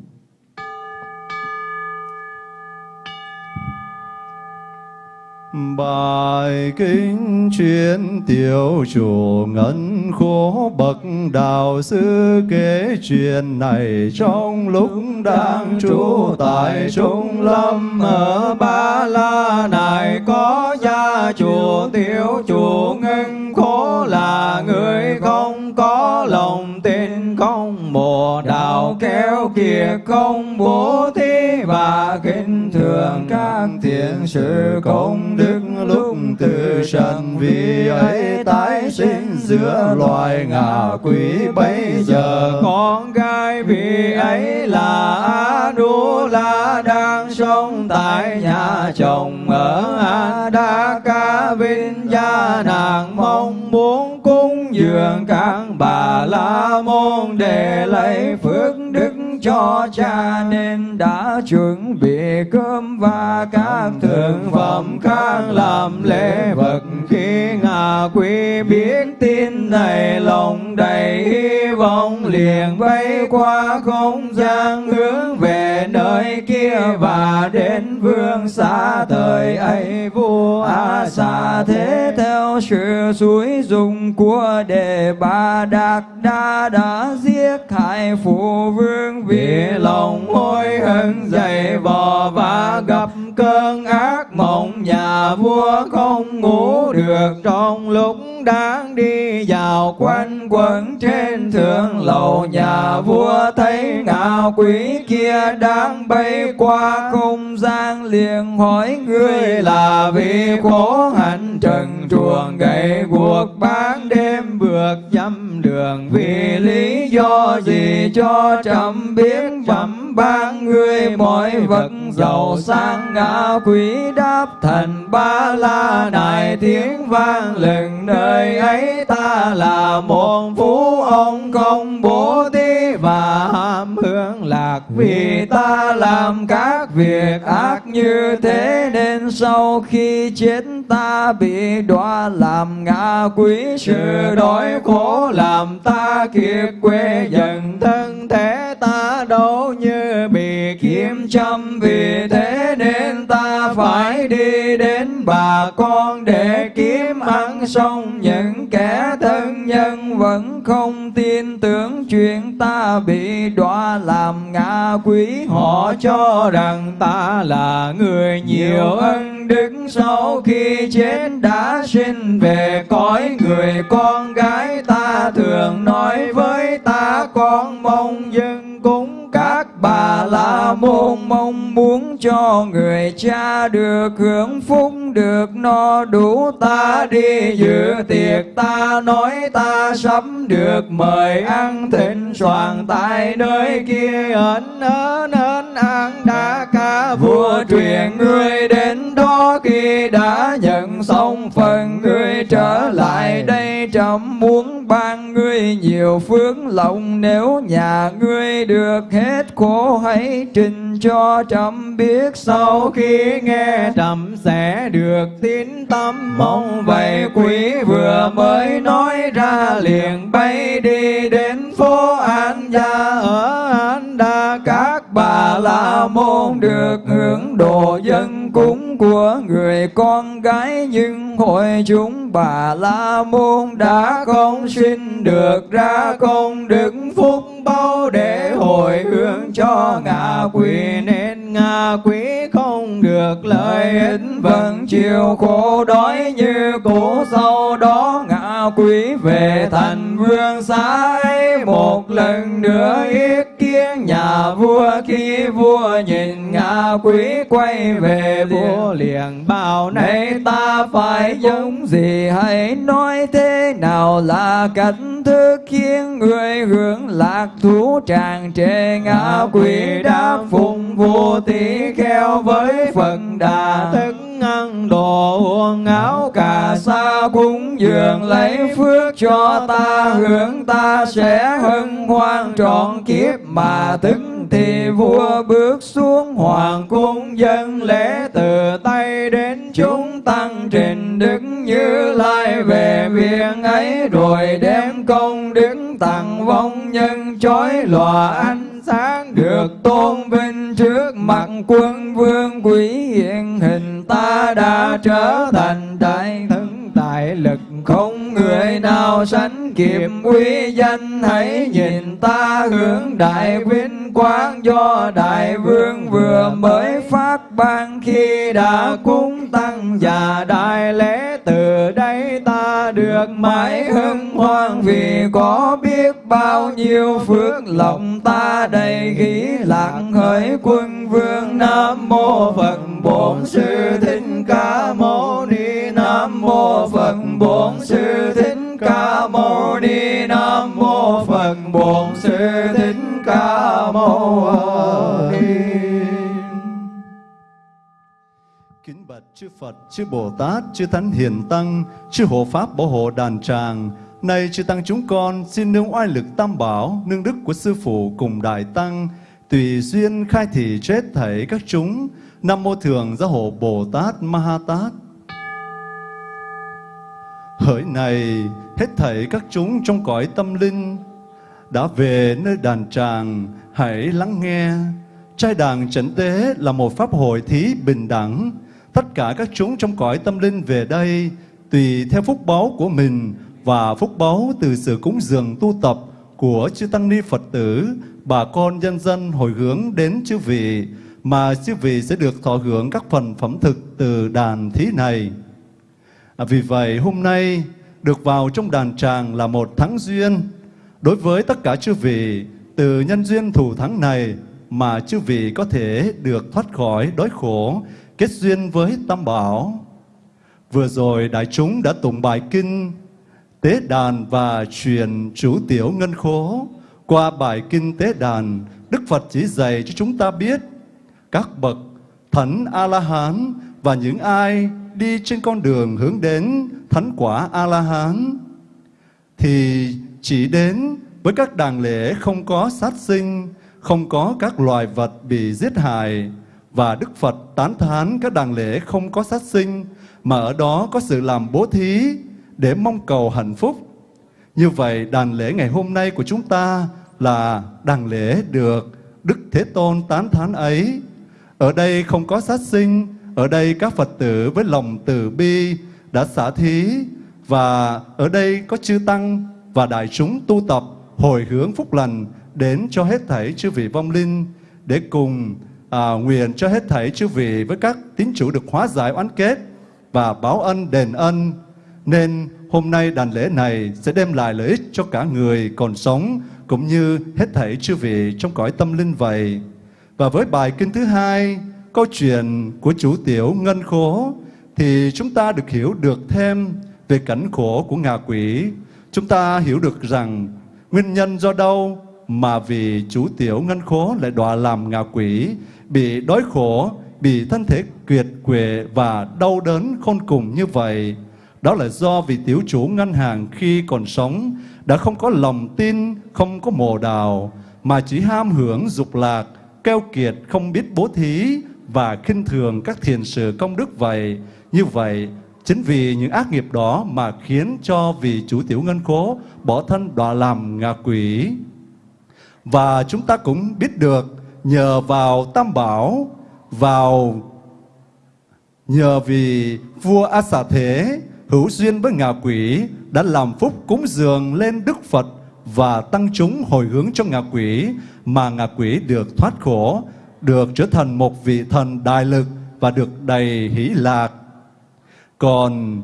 Speaker 2: Bài kinh truyền tiểu chủ ngân khố bậc đạo sư kể chuyện này trong lúc đang trú tại Trung Lâm. Ở Ba La này có gia chủ tiểu chủ ngân khố là người không có lòng tin, không mùa đạo kéo kia không bố thí và kinh thường các thiện sự công đức lúc từ trần vì ấy tái sinh giữa loài ngạ quỷ, bây giờ con gái vì ấy là a đu la đang sống tại nhà chồng ở a đa ca vinh gia nàng mong muốn cúng dường các bà la môn để lấy phước đức cho cha nên đã chuẩn bị cơm và các thực phẩm khác làm lễ vật khi ngà quý biết tin này lòng đầy hy vọng liền bay qua không gian hướng về nơi kia và đến vương xa thời ấy, vua a xà thế theo sự suối dùng của đề bà đạt đa đã giết hại phụ vương vì lòng hối hận dày vò và gặp cơn ác mộng. Nhà vua không ngủ được trong lúc
Speaker 4: đang đi vào
Speaker 3: quanh quẩn trên thượng lầu. Nhà vua thấy ngạ quỷ kia đang bay qua không gian liền hỏi ngươi là vì khổ hạnh trần truồng gậy guộc bán đêm vượt dâm đường vì lý do gì cho trầm biết bẩm ban ngươi mọi vật giàu sang ngã quý đáp thành ba la này tiếng vang lừng nơi ấy ta là một phú ông công bố thí và ham hướng lạc vì ta làm các việc ác như thế nên sau khi chết ta bị đọa làm ngã quỷ sự đói khổ làm ta kiệt quê dần thân thể ta đâu như bị kiếm châm. Vì thế nên ta phải đi đến bà con để kiếm ăn. Xong những kẻ thân nhân vẫn không tin tưởng chuyện ta bị đọa làm ngã quỷ. Họ cho rằng ta là người nhiều ân đức sau khi chết đã sinh về, cõi người con gái ta thường nói với ta, con mong dân cúng các bà la môn, mong muốn cho người cha được hưởng phúc, được no đủ ta đi, dự tiệc ta nói ta sắp được mời ăn thịnh soạn tại nơi kia ẩn ở nên ăn đã ca vua truyền người đến đã nhận xong phần người trở lại đây, trẫm muốn ban ngươi nhiều phước lộc nếu nhà ngươi được hết khổ, hãy trình cho trẫm biết. Sau khi nghe trẫm sẽ được tín tâm. Mong vậy quý vừa mới nói ra liền bay đi đến phố An Gia. Ở An Đa, các bà la môn được hưởng đồ dân cúng của người con gái, nhưng hội chúng bà la môn đã không sinh được ra công đức phúc bao để hồi hướng cho ngạ quỷ. Nên ngạ quỷ không được lợi ích, vẫn chịu khổ đói như cũ sau đó. Ngạ quỷ về thành vương ấy một lần nữa yết kiến nhà vua khi vua nhìn ngạ quỷ quay về vua liền bảo này ta phải giống gì? Hãy nói thế nào là cách thức khiến người hưởng lạc thú tràn trề ngạ quỷ đáp phụng vô tỷ kheo với phần đà. Thức ăn đồ uống áo cà sa cúng dường lấy phước cho ta, hướng ta sẽ hân hoan trọn kiếp. Mà tức thì vua bước xuống hoàng cung, dân lễ từ tay đến chúng tăng trình đức như lai về viện ấy, rồi đem công đức tặng vong nhân chói lòa ánh sáng được tôn vinh trước mặt quân vương quý hiện hình, ta đã trở thành đại thân đại lực. Không người nào sánh kịp uy danh, hãy nhìn ta hướng đại vinh quang do đại vương vừa mới phát ban khi đã cúng tăng và đại lễ từ đây ta được mãi hưng hoan vì có biết bao nhiêu phước lòng ta đầy ghi lạng hỡi quân vương nam mô phật bổn sư thích ca mâu ni. Nam mô phật bổn sư thích ca mâu ni. Nam mô phật bổn sư thích ca mâu
Speaker 2: chư Phật, chư Bồ Tát, chư Thánh Hiền Tăng, chư Hộ Pháp Bảo hộ đàn tràng. Này chư Tăng chúng con xin nương oai lực tam bảo, nương đức của Sư Phụ cùng Đại Tăng, tùy duyên khai thị chết thảy các chúng. Nam Mô Thường Gia Hộ Bồ Tát Ma Ha Tát. Hỡi này, hết thảy các chúng trong cõi tâm linh, đã về nơi đàn tràng, hãy lắng nghe. Trai đàn chánh tế là một pháp hội thí bình đẳng. Tất cả các chúng trong cõi tâm linh về đây, tùy theo phúc báu của mình và phúc báu từ sự cúng dường tu tập của chư Tăng Ni Phật tử, bà con nhân dân hồi hướng đến chư vị, mà chư vị sẽ được thọ hưởng các phần phẩm thực từ đàn thí này. À, vì vậy hôm nay được vào trong đàn tràng là một thắng duyên. Đối với tất cả chư vị, từ nhân duyên thù thắng này mà chư vị có thể được thoát khỏi đói khổ, kết duyên với Tam Bảo. Vừa rồi đại chúng đã tụng bài kinh Tế đàn và truyền chủ tiểu ngân khố. Qua bài kinh Tế đàn, Đức Phật chỉ dạy cho chúng ta biết các bậc thánh A-la-hán và những ai đi trên con đường hướng đến thánh quả A-la-hán thì chỉ đến với các đàn lễ không có sát sinh, không có các loài vật bị giết hại và Đức Phật tán thán các đàn lễ không có sát sinh mà ở đó có sự làm bố thí để mong cầu hạnh phúc. Như vậy đàn lễ ngày hôm nay của chúng ta là đàn lễ được Đức Thế Tôn tán thán ấy. Ở đây không có sát sinh, ở đây các Phật tử với lòng từ bi đã xả thí và ở đây có chư Tăng và đại chúng tu tập hồi hướng phúc lành đến cho hết thảy chư vị vong linh để cùng à, nguyện cho hết thảy chư vị với các tín chủ được hóa giải oán kết và báo ân đền ân. Nên hôm nay đàn lễ này sẽ đem lại lợi ích cho cả người còn sống cũng như hết thảy chư vị trong cõi tâm linh vậy. Và với bài kinh thứ hai, câu chuyện của chủ tiểu ngân khố thì chúng ta được hiểu được thêm về cảnh khổ của ngạ quỷ. Chúng ta hiểu được rằng nguyên nhân do đâu mà vì chủ tiểu ngân khố lại đọa làm ngạ quỷ, bị đói khổ, bị thân thể kiệt quệ và đau đớn khôn cùng như vậy. Đó là do vì tiểu chủ ngân hàng khi còn sống đã không có lòng tin, không có mồ đào, mà chỉ ham hưởng dục lạc, keo kiệt không biết bố thí và khinh thường các thiền sự công đức vậy. Như vậy, chính vì những ác nghiệp đó mà khiến cho vị chủ tiểu ngân cố bỏ thân đọa làm ngạ quỷ. Và chúng ta cũng biết được nhờ vào Tam Bảo, vào nhờ vì vua A Xà Thế hữu duyên với ngạ quỷ đã làm phúc cúng dường lên Đức Phật và tăng chúng hồi hướng cho ngạ quỷ mà ngạ quỷ được thoát khổ, được trở thành một vị thần đại lực và được đầy hỷ lạc. Còn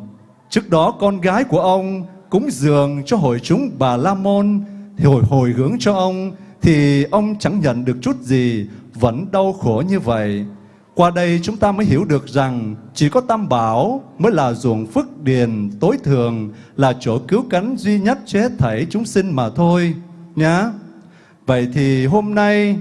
Speaker 2: trước đó con gái của ông cúng dường cho hội chúng Bà La Môn thì hồi hồi hướng cho ông thì ông chẳng nhận được chút gì vẫn đau khổ như vậy. Qua đây chúng ta mới hiểu được rằng chỉ có Tam Bảo mới là ruộng phước điền tối thường, là chỗ cứu cánh duy nhất cho hết thảy chúng sinh mà thôi. Nhá. Vậy thì hôm nay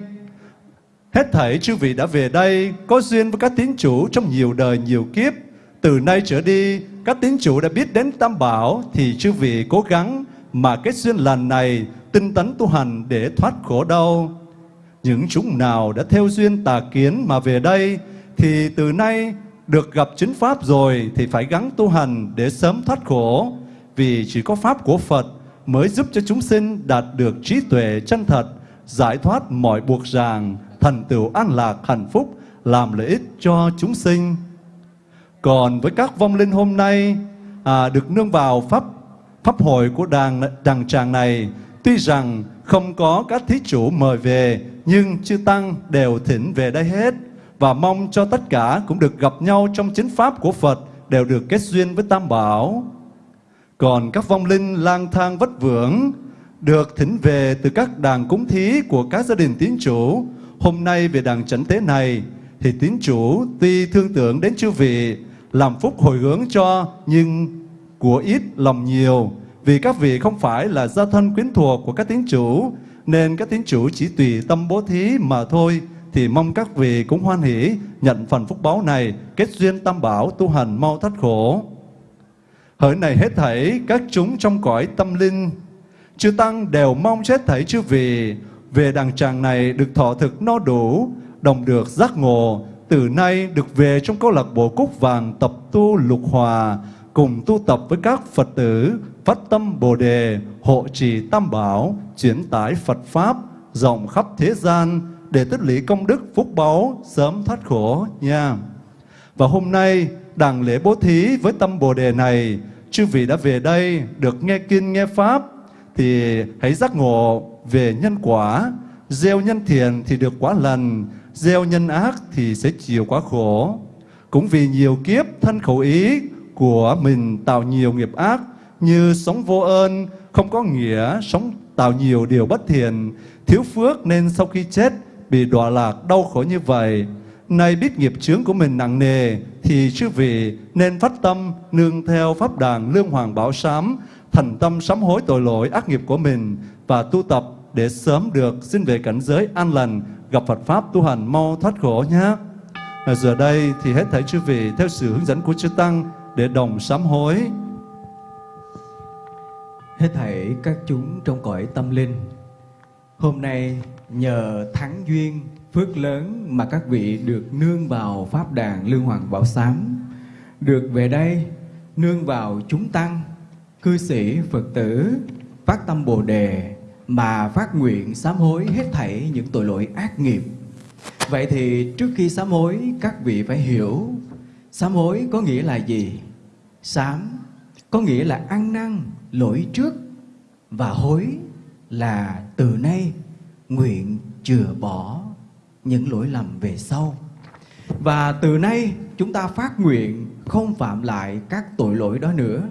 Speaker 2: hết thảy chư vị đã về đây có duyên với các tín chủ trong nhiều đời nhiều kiếp. Từ nay trở đi, các tín chủ đã biết đến Tam Bảo thì chư vị cố gắng mà kết duyên lành này tinh tấn tu hành để thoát khổ đau. Những chúng nào đã theo duyên tà kiến mà về đây thì từ nay được gặp chính Pháp rồi thì phải gắng tu hành để sớm thoát khổ. Vì chỉ có Pháp của Phật mới giúp cho chúng sinh đạt được trí tuệ chân thật, giải thoát mọi buộc ràng, thành tựu an lạc hạnh phúc, làm lợi ích cho chúng sinh. Còn với các vong linh hôm nay à, được nương vào Pháp Pháp hội của đàn, đàn tràng này, tuy rằng không có các thí chủ mời về, nhưng chư Tăng đều thỉnh về đây hết và mong cho tất cả cũng được gặp nhau trong chính pháp của Phật đều được kết duyên với Tam Bảo. Còn các vong linh lang thang vất vưởng được thỉnh về từ các đàn cúng thí của các gia đình tín chủ. Hôm nay về đàn chánh tế này thì tín chủ tuy thương tưởng đến chư vị làm phúc hồi hướng cho nhưng của ít lòng nhiều vì các vị không phải là gia thân quyến thuộc của các tín chủ nên các tín chủ chỉ tùy tâm bố thí mà thôi thì mong các vị cũng hoan hỷ nhận phần phúc báo này, kết duyên tam bảo tu hành mau thoát khổ. Hỡi này hết thảy các chúng trong cõi tâm linh, chư tăng đều mong chết thảy chư vị về đàng tràng này được thọ thực no đủ, đồng được giác ngộ, từ nay được về trong câu lạc bộ cúc vàng tập tu lục hòa, cùng tu tập với các Phật tử, phát tâm Bồ Đề, hộ trì Tam Bảo, chuyển tải Phật Pháp, rộng khắp thế gian, để tích lũy công đức phúc báu sớm thoát khổ nha. Và hôm nay đàn lễ bố thí với tâm Bồ đề này, chư vị đã về đây được nghe kinh nghe pháp thì hãy giác ngộ về nhân quả, gieo nhân thiện thì được quả lành, gieo nhân ác thì sẽ chịu quả khổ. Cũng vì nhiều kiếp thân khẩu ý của mình tạo nhiều nghiệp ác như sống vô ơn, không có nghĩa, sống tạo nhiều điều bất thiện, thiếu phước nên sau khi chết bị đọa lạc đau khổ như vậy. Nay biết nghiệp chướng của mình nặng nề thì chư vị nên phát tâm nương theo pháp đàn lương hoàng bảo sám, thành tâm sám hối tội lỗi ác nghiệp của mình và tu tập để sớm được xin về cảnh giới an lành, gặp Phật pháp tu hành mau thoát khổ nhé. Và giờ đây thì hết thảy chư vị theo sự hướng dẫn của chư tăng để đồng sám hối.
Speaker 6: Hết thảy các chúng trong cõi tâm linh Hôm nay nhờ thắng duyên phước lớn mà các vị được nương vào Pháp đàn Lương Hoàng Bảo Sám Được về đây nương vào chúng tăng, cư sĩ, Phật tử Phát tâm Bồ Đề mà phát nguyện sám hối hết thảy những tội lỗi ác nghiệp Vậy thì trước khi sám hối các vị phải hiểu Sám hối có nghĩa là gì? Sám có nghĩa là ăn năn, lỗi trước và hối là từ nay nguyện chừa bỏ những lỗi lầm về sau. Và từ nay chúng ta phát nguyện không phạm lại các tội lỗi đó nữa.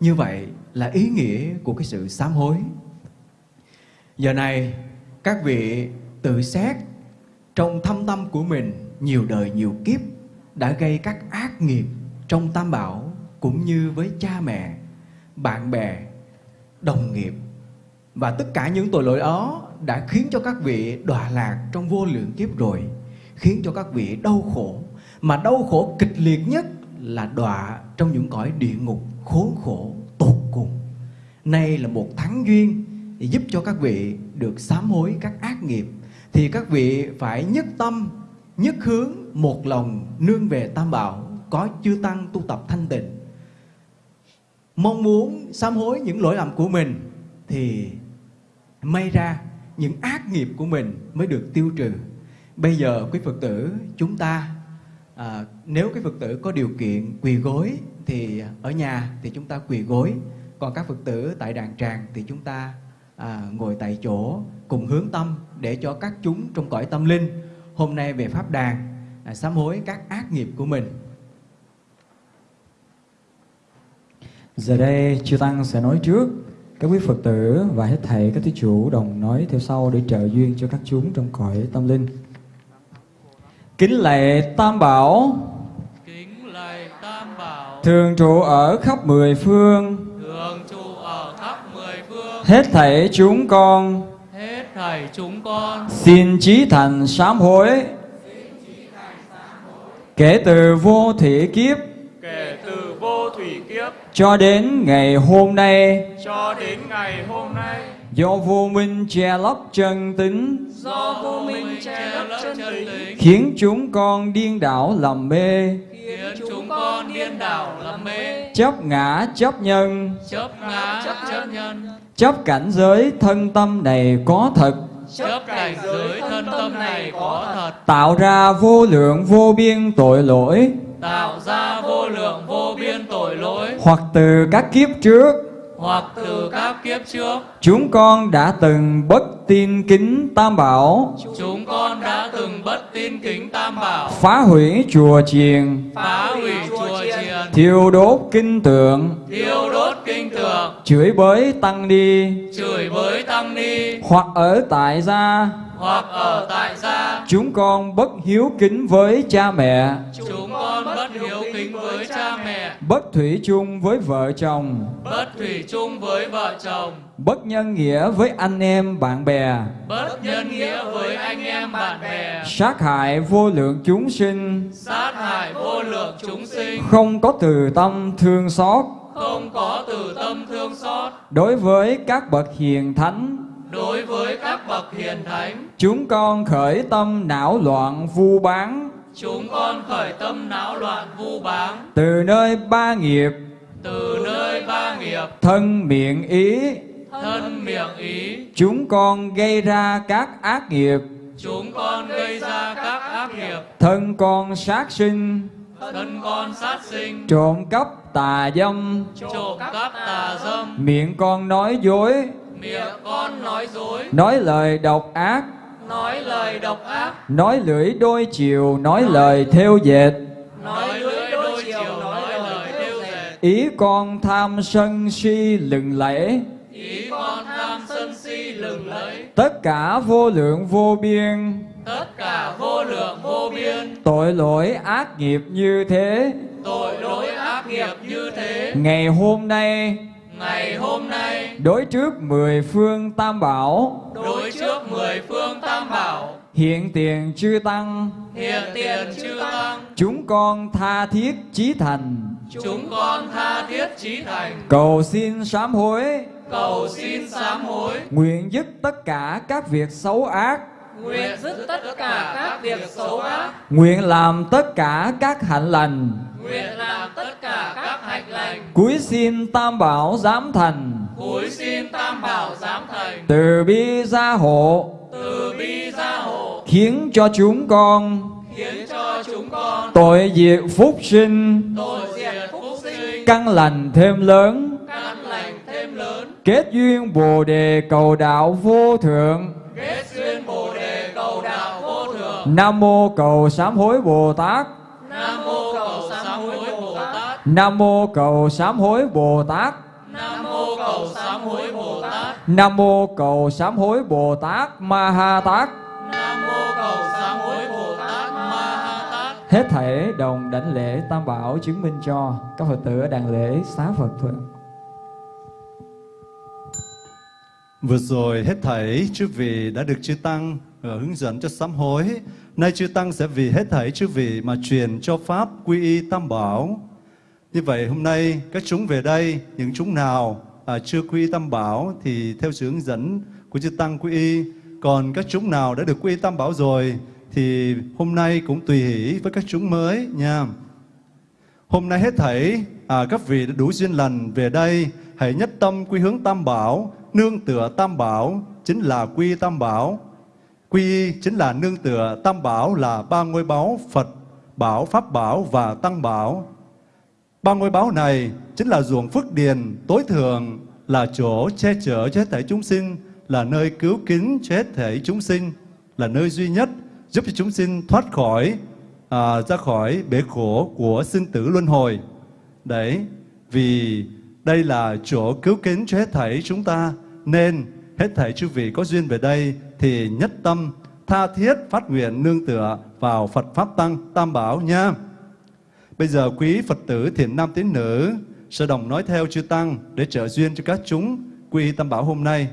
Speaker 6: Như vậy là ý nghĩa của cái sự sám hối. Giờ này, các vị tự xét trong thâm tâm của mình nhiều đời nhiều kiếp đã gây các ác nghiệp trong tam bảo cũng như với cha mẹ, bạn bè, đồng nghiệp và tất cả những tội lỗi đó đã khiến cho các vị đọa lạc trong vô lượng kiếp rồi, khiến cho các vị đau khổ, mà đau khổ kịch liệt nhất là đọa trong những cõi địa ngục khốn khổ tột cùng. Nay là một thắng duyên để giúp cho các vị được sám hối các ác nghiệp thì các vị phải nhất tâm, nhất hướng, một lòng nương về Tam Bảo, có chư tăng tu tập thanh tịnh. Mong muốn sám hối những lỗi lầm của mình thì may ra những ác nghiệp của mình mới được tiêu trừ. Bây giờ quý Phật tử chúng ta à, nếu quý Phật tử có điều kiện quỳ gối thì ở nhà thì chúng ta quỳ gối, còn các Phật tử tại đàn tràng thì chúng ta à, ngồi tại chỗ cùng hướng tâm để cho các chúng trong cõi tâm linh hôm nay về pháp đàn à, sám hối các ác nghiệp của mình.
Speaker 3: Giờ đây chư tăng sẽ nói trước các quý Phật tử và hết thảy các thí chủ đồng nói theo sau để trợ duyên cho các chúng trong cõi tâm linh. Kính lạy Tam Bảo,
Speaker 7: kính lạy tam bảo.
Speaker 3: Thường trụ ở khắp mười phương,
Speaker 7: thường trụ ở khắp mười phương.
Speaker 3: Hết thảy chúng con.
Speaker 7: Hết thảy chúng con.
Speaker 3: Xin chí thành sám hối. Kể từ vô thủy kiếp.
Speaker 1: Kể từ vô thủy kiếp
Speaker 3: cho đến ngày hôm nay,
Speaker 1: cho đến ngày hôm nay
Speaker 3: do vô minh che lấp chân tính,
Speaker 7: do vô minh che lấp chân tính
Speaker 3: khiến chúng con điên đảo lầm mê,
Speaker 7: khiến chúng con điên đảo lầm mê.
Speaker 3: Chấp ngã chấp nhân,
Speaker 7: chấp ngã chấp nhân.
Speaker 3: Chấp cảnh giới thân tâm này có thật,
Speaker 7: chấp cảnh giới thân tâm này có thật.
Speaker 3: Tạo ra vô lượng vô biên tội lỗi,
Speaker 7: tạo ra vô lượng vô biên tội lỗi.
Speaker 3: Hoặc từ các kiếp trước
Speaker 7: hoặc từ các kiếp trước
Speaker 3: chúng con đã từng bất tin kính tam bảo,
Speaker 7: chúng con đã từng bất tin kính tam bảo.
Speaker 3: Phá hủy chùa chiền,
Speaker 7: phá hủy chùa chiền.
Speaker 3: Thiêu đốt kinh tượng,
Speaker 7: thiêu đốt kinh tượng.
Speaker 3: Chửi bới tăng đi,
Speaker 7: chửi bới tăng ni.
Speaker 3: Hoặc ở tại gia.
Speaker 7: Hoặc ở tại gia.
Speaker 3: Chúng con bất hiếu kính với cha mẹ,
Speaker 7: chúng con kính với cha mẹ.
Speaker 3: Bất thủy chung với vợ chồng,
Speaker 7: bất thủy chung với vợ chồng.
Speaker 3: Bất nhân nghĩa với anh em bạn bè,
Speaker 7: bất nhân nghĩa với anh em bạn bè.
Speaker 3: Sát hại vô lượng chúng sinh,
Speaker 7: sát hại vô lượng chúng sinh.
Speaker 3: Không có từ tâm thương xót.
Speaker 7: Không có từ tâm thương xót.
Speaker 3: Đối với các bậc hiền thánh.
Speaker 7: đối với các bậc hiền thánh.
Speaker 3: Chúng con khởi tâm não loạn vu bán
Speaker 7: chúng con khởi tâm não loạn vu báng
Speaker 3: từ nơi ba nghiệp
Speaker 7: từ nơi ba nghiệp.
Speaker 3: thân miệng ý
Speaker 7: thân miệng ý.
Speaker 3: chúng con gây ra các ác nghiệp.
Speaker 7: Chúng con gây ra các ác nghiệp.
Speaker 3: Thân con sát sinh
Speaker 7: thân con sát sinh.
Speaker 3: trộm cắp tà dâm.
Speaker 7: Trộm cắp tà dâm.
Speaker 3: Miệng con nói dối
Speaker 7: miệng con nói dối.
Speaker 3: nói lời độc ác
Speaker 7: nói lời độc ác.
Speaker 3: Nói lưỡi đôi chiều nói lời theo dệt.
Speaker 7: Nói lưỡi đôi chiều nói lời theo dệt.
Speaker 3: Ý con tham sân si lừng lẫy.
Speaker 7: Ý con tham sân si lừng lẫy.
Speaker 3: Tất cả vô lượng vô biên.
Speaker 7: Tất cả vô lượng vô biên.
Speaker 3: Tội lỗi ác nghiệp như thế.
Speaker 7: Tội lỗi ác nghiệp như thế.
Speaker 3: Ngày hôm nay
Speaker 7: ngày hôm nay.
Speaker 3: Đối trước mười phương tam bảo.
Speaker 7: Đối trước mười phương tam bảo.
Speaker 3: Hiện tiền chư tăng.
Speaker 7: Hiện tiền chư tăng.
Speaker 3: Chúng con tha thiết chí thành.
Speaker 7: Chúng con tha thiết chí thành.
Speaker 3: Cầu xin sám hối.
Speaker 7: Cầu xin sám hối.
Speaker 3: Nguyện dứt tất cả các việc xấu ác
Speaker 7: nguyện dứt tất cả các việc xấu ác.
Speaker 3: Nguyện làm tất cả các hạnh lành.
Speaker 7: Nguyện làm tất cả các hạnh lành.
Speaker 3: Cúi xin tam bảo giám thành.
Speaker 7: Cúi xin tam bảo giám thành.
Speaker 3: Từ bi gia hộ.
Speaker 7: Từ bi gia hộ.
Speaker 3: Khiến cho chúng con
Speaker 7: khiến cho chúng con
Speaker 3: tội diệt phúc sinh.
Speaker 7: Tội diệt phúc sinh.
Speaker 3: Căn lành thêm lớn.
Speaker 7: Căn lành thêm lớn.
Speaker 3: Kết duyên bồ đề cầu đạo vô thượng.
Speaker 7: Kết
Speaker 3: nam mô cầu sám hối bồ tát.
Speaker 7: Nam mô cầu sám hối bồ tát.
Speaker 3: Nam mô cầu sám hối bồ tát.
Speaker 7: Nam mô cầu sám hối bồ tát.
Speaker 3: Nam mô cầu sám hối bồ tát ma ha tát.
Speaker 7: Nam mô cầu sám hối bồ tát ma ha tát.
Speaker 3: Hết thảy đồng đảnh lễ tam bảo chứng minh cho các phật tử ở đàn lễ xá phật thuận.
Speaker 2: Vừa rồi hết thảy chư vị đã được chư Tăng Ờ, hướng dẫn cho sám hối. Nay chư Tăng sẽ vì hết thảy chư vị mà truyền cho Pháp quy y Tam Bảo. Như vậy hôm nay các chúng về đây, những chúng nào à, chưa quy y Tam Bảo thì theo sự hướng dẫn của chư Tăng quy y. Còn các chúng nào đã được quy y Tam Bảo rồi thì hôm nay cũng tùy hỷ với các chúng mới nha. Hôm nay hết thảy à, các vị đã đủ duyên lành về đây, hãy nhất tâm quy hướng Tam Bảo, nương tựa Tam Bảo chính là quy Tam Bảo. Quy y chính là nương tựa Tam Bảo là ba ngôi báu Phật, Bảo, Pháp Bảo và Tăng Bảo. Ba ngôi báu này chính là ruộng phước điền tối thượng, là chỗ che chở cho hết thể chúng sinh, là nơi cứu kính cho hết thể chúng sinh, là nơi duy nhất giúp cho chúng sinh thoát khỏi à, ra khỏi bể khổ của sinh tử luân hồi. Đấy, vì đây là chỗ cứu kính cho hết thảy chúng ta, nên hết thảy chư vị có duyên về đây thì nhất tâm tha thiết phát nguyện nương tựa vào Phật Pháp Tăng Tam Bảo nha. Bây giờ quý Phật tử thiện nam tín nữ sẽ đồng nói theo chư Tăng để trợ duyên cho các chúng quy Tam Bảo hôm nay.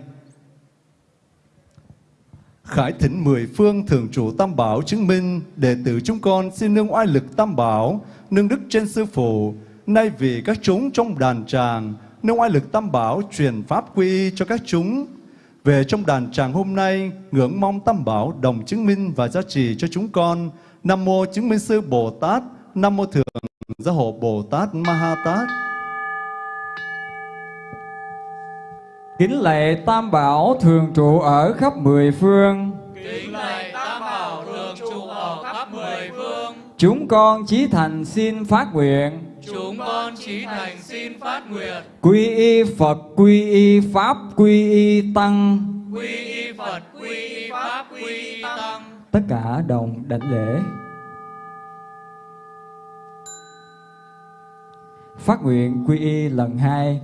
Speaker 2: Khải thỉnh mười phương thường trụ Tam Bảo chứng minh đệ tử chúng con xin nương oai lực Tam Bảo, nương đức trên sư phụ, nay vì các chúng trong đàn tràng, nương oai lực Tam Bảo truyền pháp quy cho các chúng. Về trong đàn tràng hôm nay, ngưỡng mong Tam Bảo đồng chứng minh và giá trị cho chúng con. Nam mô chứng minh sư Bồ Tát, Nam mô thượng gia hộ Bồ Tát Ma Ha Tát.
Speaker 3: kính lạy tam bảo thường trụ ở khắp mười phương
Speaker 7: kính lạy tam bảo thường trụ ở khắp mười phương
Speaker 3: chúng con chí thành xin phát nguyện
Speaker 7: chúng con chí thành xin phát nguyện.
Speaker 3: Quy y phật quy y pháp quy y tăng.
Speaker 7: Quy y phật quy y pháp quy y tăng.
Speaker 3: Tất cả đồng đảnh lễ. Phát nguyện quy y lần hai.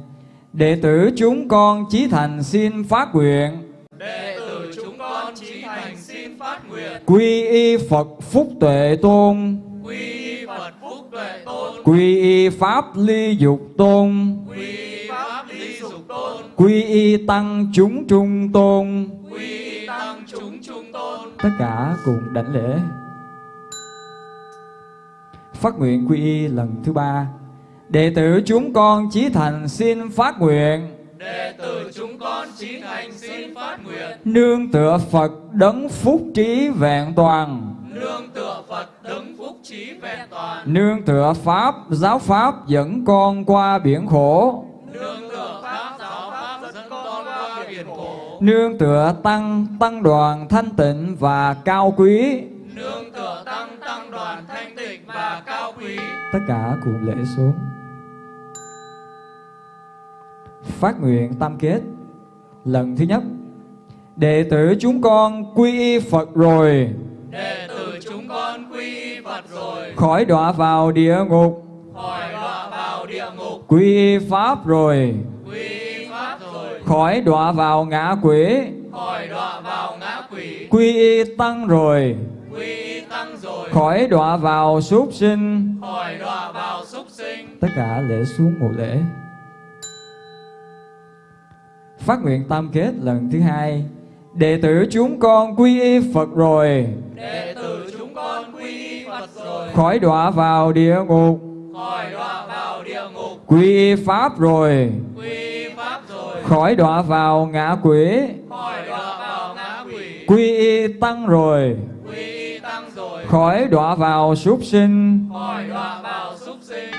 Speaker 3: Đệ tử chúng con chí thành xin phát nguyện.
Speaker 7: Đệ tử chúng con chí thành xin phát nguyện.
Speaker 3: Quy y phật phúc tuệ tôn.
Speaker 7: Quy y
Speaker 3: quy y pháp ly dục tôn.
Speaker 7: Quy y
Speaker 3: tăng chúng trung tôn.
Speaker 7: Quy y tăng chúng trung tôn.
Speaker 3: Tất cả cùng đảnh lễ. Phát nguyện quy y lần thứ ba. Đệ tử chúng con chí thành xin phát nguyện.
Speaker 7: Đệ tử chúng con chí thành xin phát nguyện.
Speaker 3: Nương tựa phật đấng phúc trí vẹn toàn
Speaker 7: nương tựa phật đấng phúc trí vẹn toàn.
Speaker 3: Nương tựa pháp giáo pháp dẫn con qua biển khổ.
Speaker 7: Nương tựa pháp giáo pháp dẫn con qua biển khổ.
Speaker 3: Nương tựa tăng tăng đoàn thanh tịnh và cao quý.
Speaker 7: Nương tựa tăng tăng đoàn thanh tịnh và cao quý.
Speaker 3: Tất cả cùng lễ xuống. Phát nguyện tam kết. Lần thứ nhất đệ tử chúng con quy y phật rồi.
Speaker 7: Đệ tử con quy phật rồi.
Speaker 3: Khỏi đọa vào địa ngục.
Speaker 7: Khỏi đọa vào địa ngục.
Speaker 3: Quy pháp rồi.
Speaker 7: Quy pháp rồi.
Speaker 3: Khỏi đọa vào ngã quỷ.
Speaker 7: Khỏi đọa vào ngã quỷ.
Speaker 3: Quy tăng rồi.
Speaker 7: Quy tăng rồi.
Speaker 3: Khỏi đọa vào súc sinh.
Speaker 7: Khỏi đọa vào súc sinh.
Speaker 3: Tất cả lễ xuống một lễ. Phát nguyện tam kết lần thứ hai. Đệ tử chúng con quy y phật rồi.
Speaker 7: Đệ tử con quy phật rồi.
Speaker 3: Khỏi đọa vào địa ngục.
Speaker 7: Khỏi đọa vào địa ngục.
Speaker 3: Quy pháp rồi.
Speaker 7: Quy pháp rồi.
Speaker 3: Khỏi đọa vào ngã quỷ.
Speaker 7: Khỏi đọa vào ngã quỷ.
Speaker 3: Quy y tăng rồi.
Speaker 7: Quy tăng rồi.
Speaker 3: Khỏi đọa vào súc sinh.
Speaker 7: Khỏi đọa vào súc sinh.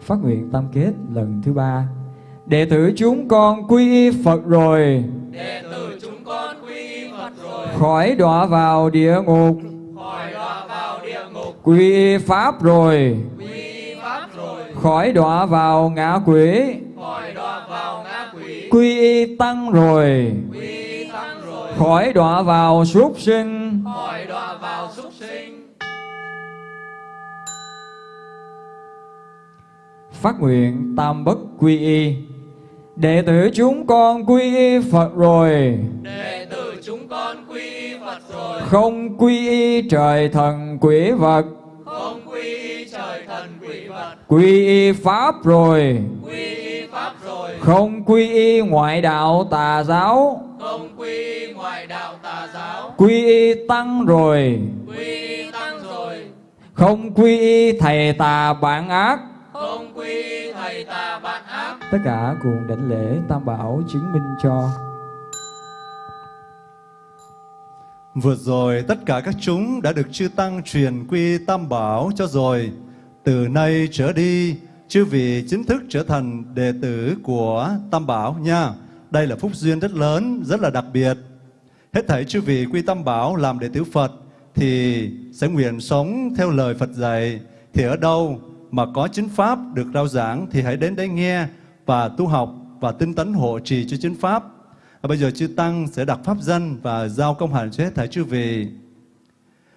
Speaker 3: Phát nguyện tam kết lần thứ ba. Đệ tử chúng con quy y phật rồi.
Speaker 7: Đệ tử
Speaker 3: khỏi đọa vào địa ngục.
Speaker 7: Khỏi đọa vào địa ngục
Speaker 3: quy pháp rồi.
Speaker 7: Quy pháp rồi
Speaker 3: khỏi đọa vào ngã quỷ.
Speaker 7: Khỏi đọa vào ngã quỷ
Speaker 3: quy tăng rồi.
Speaker 7: Quy tăng rồi
Speaker 3: khỏi đọa vào súc sinh.
Speaker 7: Khỏi đọa vào súc sinh
Speaker 3: phát nguyện tam bất quy y. Đệ tử chúng con quy y phật rồi.
Speaker 7: đệ chúng con quy phật rồi.
Speaker 3: Không quy y trời thần quỷ vật.
Speaker 7: Không quy y trời thần quỷ vật.
Speaker 3: Quy y pháp rồi.
Speaker 7: Quy y pháp rồi.
Speaker 3: Không quy y ngoại đạo tà giáo.
Speaker 7: Không quy y ngoại đạo tà giáo.
Speaker 3: Quy y tăng rồi.
Speaker 7: Quy y tăng rồi.
Speaker 3: Không quy y thầy tà bản ác.
Speaker 7: Không quy y thầy tà bạn ác.
Speaker 3: Tất cả cùng đảnh lễ tam bảo chứng minh cho
Speaker 2: Vừa rồi tất cả các chúng đã được chư Tăng truyền quy Tam Bảo cho rồi. Từ nay trở đi, chư vị chính thức trở thành đệ tử của Tam Bảo nha. Đây là phúc duyên rất lớn, rất là đặc biệt. Hết thảy chư vị quy Tam Bảo làm đệ tử Phật thì sẽ nguyện sống theo lời Phật dạy. Thì ở đâu mà có chính Pháp được rao giảng thì hãy đến đấy nghe và tu học và tinh tấn hộ trì cho chính Pháp à, bây giờ chư Tăng sẽ đặt pháp danh và giao công hạnh cho hết thảy chư vị.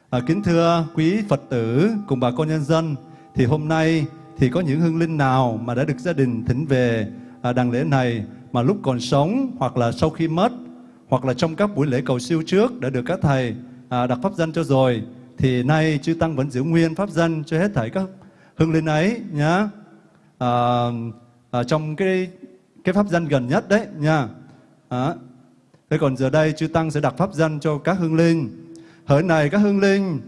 Speaker 2: À, kính thưa quý Phật tử cùng bà con nhân dân, thì hôm nay thì có những hương linh nào mà đã được gia đình thỉnh về à, đàn lễ này mà lúc còn sống hoặc là sau khi mất hoặc là trong các buổi lễ cầu siêu trước đã được các thầy à, đặt pháp danh cho rồi thì nay chư Tăng vẫn giữ nguyên pháp danh cho hết thảy các hương linh ấy nhá. À, à, trong cái cái pháp danh gần nhất đấy nha à. Thế còn giờ đây chư Tăng sẽ đặt pháp danh cho các hương linh. Hỡi này các hương linh,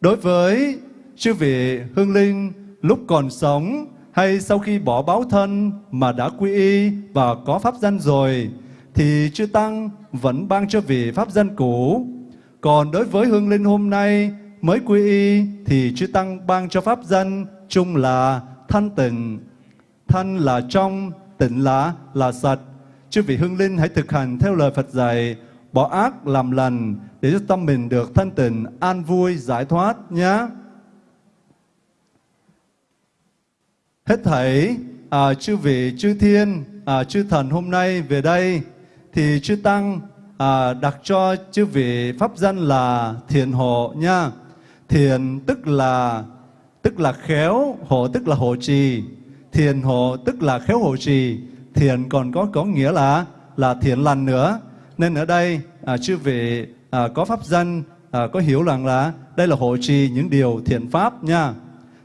Speaker 2: đối với chư vị hương linh lúc còn sống hay sau khi bỏ báo thân mà đã quy y và có pháp danh rồi, thì chư Tăng vẫn ban cho vị pháp danh cũ. Còn đối với hương linh hôm nay mới quy y thì chư Tăng ban cho pháp danh chung là thanh tịnh. Thanh là trong, tịnh là là sạch. Chư vị hương linh hãy thực hành theo lời Phật dạy, bỏ ác làm lành để cho tâm mình được thanh tịnh, an vui, giải thoát nhé. Hết thảy à, chư vị, chư thiên, à, chư thần hôm nay về đây thì chư tăng à, đặt cho chư vị pháp danh là thiền hộ nha. Thiền tức là tức là khéo, hộ tức là hộ trì. Thiền hộ tức là khéo hộ trì thiện còn có có nghĩa là là thiện lành nữa. Nên ở đây à, chư vị à, có pháp danh à, có hiểu rằng là đây là hộ trì những điều thiện pháp nha.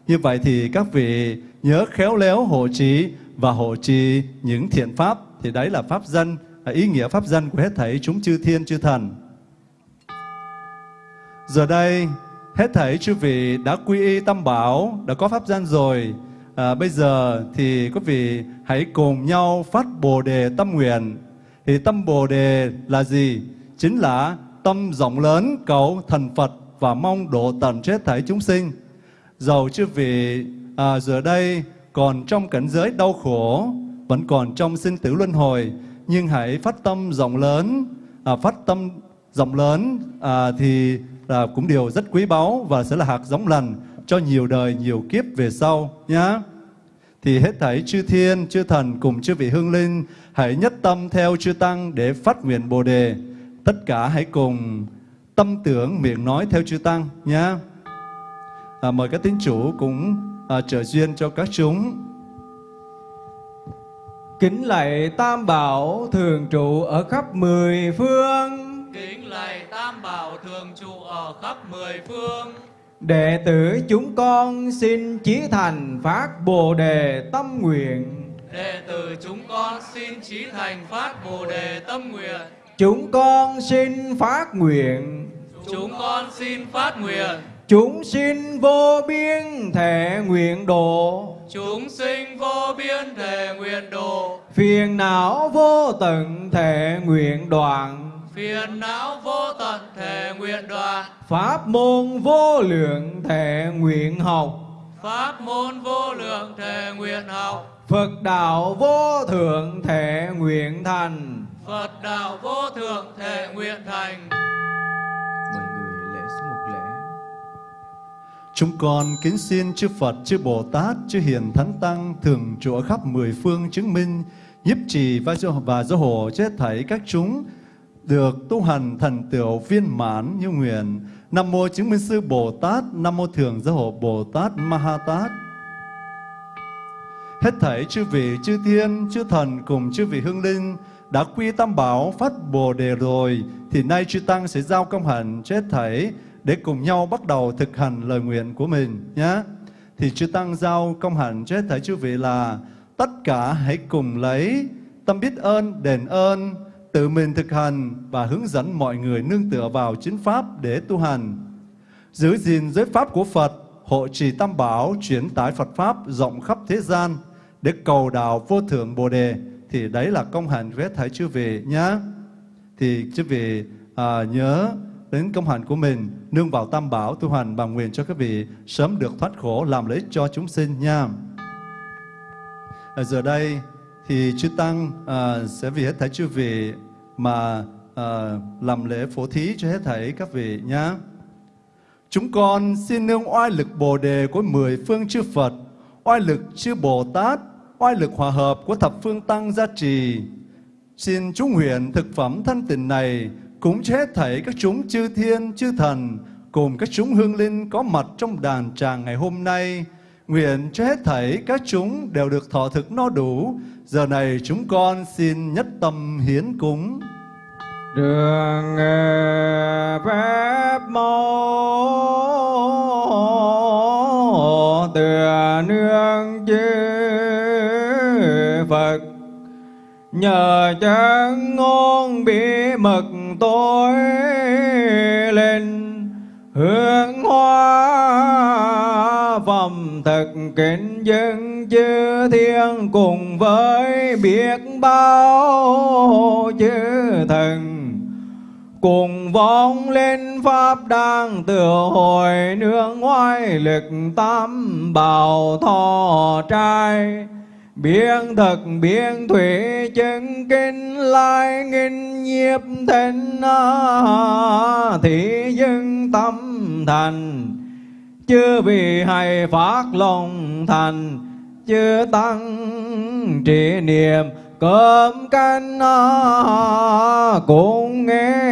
Speaker 2: Như vậy thì các vị nhớ khéo léo hộ trì và hộ trì những thiện pháp. Thì đấy là pháp danh à, ý nghĩa pháp danh của hết thảy chúng chư thiên chư thần. Giờ đây hết thảy chư vị đã quy y tâm bảo đã có pháp danh rồi. À, bây giờ thì quý vị hãy cùng nhau phát Bồ đề tâm nguyện. Thì tâm Bồ đề là gì? Chính là tâm rộng lớn cầu thần Phật và mong độ tận chết thảy chúng sinh. Dầu chư vị à, giờ đây còn trong cảnh giới đau khổ, vẫn còn trong sinh tử luân hồi, nhưng hãy phát tâm rộng lớn, à, phát tâm rộng lớn à, thì là cũng điều rất quý báu và sẽ là hạt giống lành cho nhiều đời, nhiều kiếp về sau nhá. Thì hết thảy chư thiên, chư thần cùng chư vị hương linh hãy nhất tâm theo chư tăng để phát nguyện Bồ đề. Tất cả hãy cùng tâm tưởng miệng nói theo chư tăng nhá. à, mời các tín chủ cũng à, trợ duyên cho các chúng.
Speaker 4: Kính lạy Tam Bảo thường trụ ở khắp mười phương
Speaker 7: Kính lạy Tam Bảo thường trụ ở khắp mười phương
Speaker 4: Đệ tử chúng con xin chí thành phát Bồ đề tâm nguyện.
Speaker 7: Đệ tử chúng con xin chí thành phát Bồ đề tâm nguyện.
Speaker 4: Chúng con xin phát nguyện.
Speaker 7: Chúng con xin phát nguyện.
Speaker 4: Chúng sinh vô biên thể nguyện độ.
Speaker 7: Chúng sinh vô biên thể nguyện độ.
Speaker 4: Phiền não vô tận thể nguyện đoạn.
Speaker 7: Phiền não vô tận thể nguyện đoạn
Speaker 4: Pháp môn vô lượng thể nguyện học
Speaker 7: Pháp môn vô lượng thể nguyện học
Speaker 4: Phật đạo vô thượng thể nguyện thành
Speaker 7: Phật đạo vô thượng thể nguyện thành
Speaker 6: Mọi người lễ số một lễ.
Speaker 2: Chúng con kính xin chư Phật, chư Bồ Tát, chư Hiền Thánh Tăng thường trụ ở khắp mười phương chứng minh, nhiếp trì và do và do hộ cho hết thảy các chúng được tu hành thành tựu viên mãn như nguyện. Nam mô chứng minh sư Bồ Tát, Nam mô thường giáo hộ Bồ Tát Ma Ha Tát. Hết thảy chư vị, chư thiên, chư thần cùng chư vị hương linh đã quy tam bảo phát bồ đề rồi, thì nay chư tăng sẽ giao công hạnh chết thảy để cùng nhau bắt đầu thực hành lời nguyện của mình nhé. Thì chư tăng giao công hạnh chết thảy chư vị là tất cả hãy cùng lấy tâm biết ơn, đền ơn, tự mình thực hành và hướng dẫn mọi người nương tựa vào chính pháp để tu hành. Giữ gìn giới pháp của Phật, hộ trì tam bảo, chuyển tải Phật Pháp rộng khắp thế gian để cầu đạo vô thượng Bồ Đề. Thì đấy là công hạnh của hết chư vị nhé. Thì chư vị à, nhớ đến công hạnh của mình, nương vào tam bảo tu hành bằng nguyện cho các vị sớm được thoát khổ làm lợi ích cho chúng sinh nha. Ở giờ đây thì chư tăng uh, sẽ vì hết thảy chư vị mà uh, làm lễ phổ thí cho hết thảy các vị nhé. Chúng con xin nương oai lực Bồ đề của mười phương chư Phật, oai lực chư Bồ Tát, oai lực hòa hợp của thập phương tăng gia trì. Xin chúng nguyện thực phẩm thanh tịnh này cũng cho hết thảy các chúng chư thiên, chư thần cùng các chúng hương linh có mặt trong đàn tràng ngày hôm nay. Nguyện cho hết thảy các chúng đều được thọ thực no đủ. Giờ này chúng con xin nhất tâm hiến cúng.
Speaker 4: Đường ờ, phép mô tựa nương chư Phật Nhờ chân ngôn bí mật tối lên Hương hoa phẩm thực kính dân chư thiên cùng với biết bao chư thần. Cùng vong lên pháp đang tựa hồi nương ngoại lực tam bảo thọ trai. Biên thực biên thủy chân kinh lai nghìn nhiếp thân à, thị dân tâm thành chưa vì hay phát lòng thành chưa tăng trị niệm cơm canh cũng nghe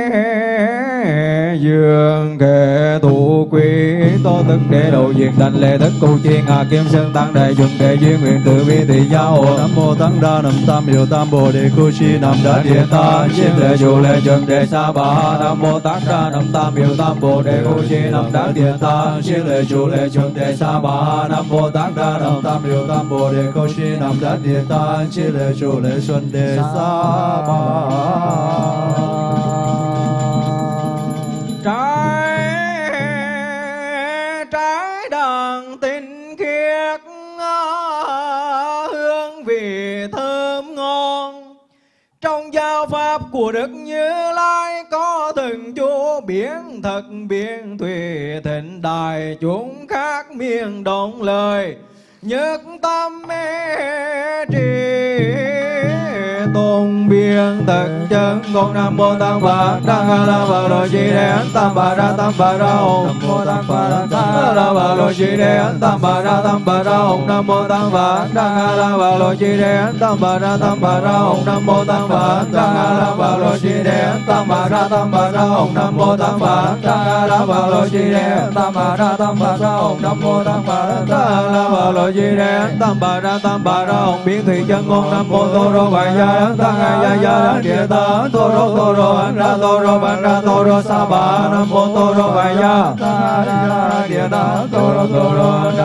Speaker 4: dường kệ tụ quý tô tức để độ diện thành lệ thức cụ chiên hà kim sơn tăng đại dùng để duyên nguyện tự vi thị giáo
Speaker 2: Nam mô Tăng Đa Nam Tam Hiệu Tam Bồ Đề Cô Chi Nam Đa Địa Ta.
Speaker 4: Chiên lệ chủ lệ chuẩn đề sa bà nam mô tăng đa nam tam hiệu tam bồ đề cô chi nam đa địa ta. Chiên lệ chủ lệ chuẩn đề sa bà nam mô tăng đa nam tam hiệu tam bồ đề cô chi nam đa địa ta.
Speaker 2: Chiên lệ chủ lệ xuân đề sa ba
Speaker 4: trái trái đàn tinh khiết hương vị thơm ngon. Trong giáo pháp của đức như lai có từng chỗ biển thật biển thủy thịnh đại chúng khác miền động lời nhất tâm mê trì tôn biên thực chân con nam mô tăng bà đăng a la bà lo chi đề ấn tam bà ra tam bà ra hồn nam mô tăng bà đăng a la bà lo chi đề ấn tam bà ra tam bà ra hồn nam mô tăng bà đăng a la bà lo chi đề ấn tam bà ra tam bà ra hồn nam mô tăng bà đăng a la bà lo chi đề ấn tam bà ra tam bà ra hồn nam mô tăng bà đăng a la bà lo chi đề tam bà ra tam bà ra hồn nam mô tăng bà đăng a la bà lo chi đề ấn tam bà ra tam bà ra hồn biến thủy chân ngôn nam mô tô đô bà gia tăng a ya địa ta tô rô tô rô ấn ra tô rô ban ra tô rô sa ba nam mô tô rô địa ta tô rô tô rô ra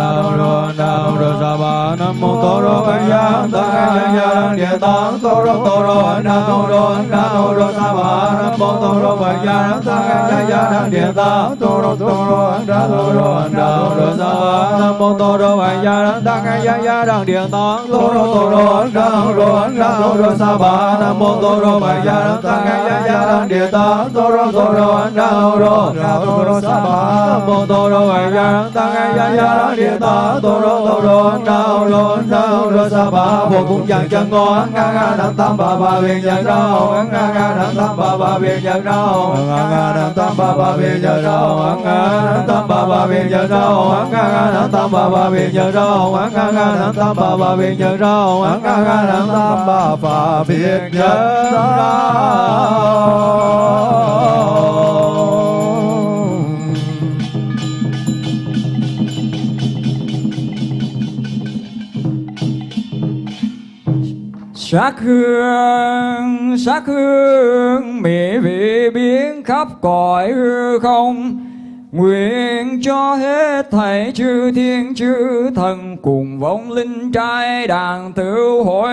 Speaker 4: nam mô tô rô bài ya ta tăng a ya gia địa ta tô rô tô rô ấn ra tô rô ấn ra tô rô sa ba nam mô tô rô bài ya ta tăng a ya gia địa ta tô rô tô rô ấn ra tô rô ấn ra tô rô sa ba nam mô tô rô bài ya ta tăng a ya gia đăng địa ta tô rô tô rô ấn ra tô rô ấn ra tô rô sa ba nam mô tô rô bài ya ta tăng a ya gia đăng địa ta tô rô tô rô ấn ra tô rô ấn ra tô rô sa ba nam mô tô rô bài ya ta tăng a ya gia đăng địa ta tô rô tô rô ấn ra tô rô ấn ra sa ba vô cùng chẳng chân ngô nga nga đăng tam ba ba viên nhận đâu nga nga đăng tam ba ba viên nhận đâu nga nga đăng tam ba ba viên nhận đâu ấn nga đăng tam ba ba viên nhận đâu nga nga đăng tam ba ba viên nhận đâu nga nga đăng tam ba ba viên nhận đâu nga nga đăng tam ba ba viên nhận đâu
Speaker 3: Sắc hương, sắc hương mỹ vị biến khắp cõi hư không. Nguyện cho hết thảy chư thiên chư thần cùng vong linh trai đàn tử hội.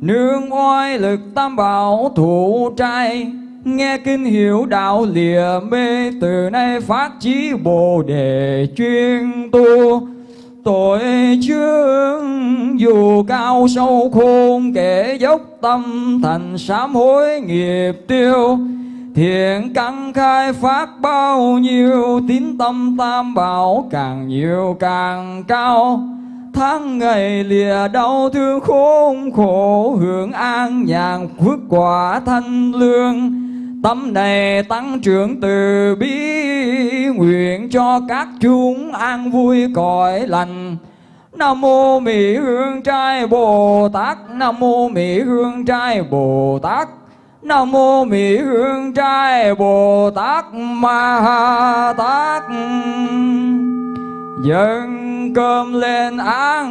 Speaker 3: Nương oai lực tam bảo thủ trai Nghe kinh hiểu đạo lìa mê Từ nay phát chí bồ đề chuyên tu. Tội chương dù cao sâu khôn kẻ dốc tâm thành sám hối nghiệp tiêu. Thiện căn khai phát bao nhiêu, tín tâm tam bảo càng nhiều càng cao. Tháng ngày lìa đau thương khốn khổ, hưởng an nhàn, phước quả thanh lương. Tâm này tăng trưởng từ bi, Nguyện cho các chúng an vui cõi lành. Nam mô Mỹ Hương Trai Bồ Tát, Nam mô Mỹ Hương Trai Bồ Tát, Nam mô Mỹ Hương Trai Bồ Tát Ma Ha Tát. Dâng cơm lên ăn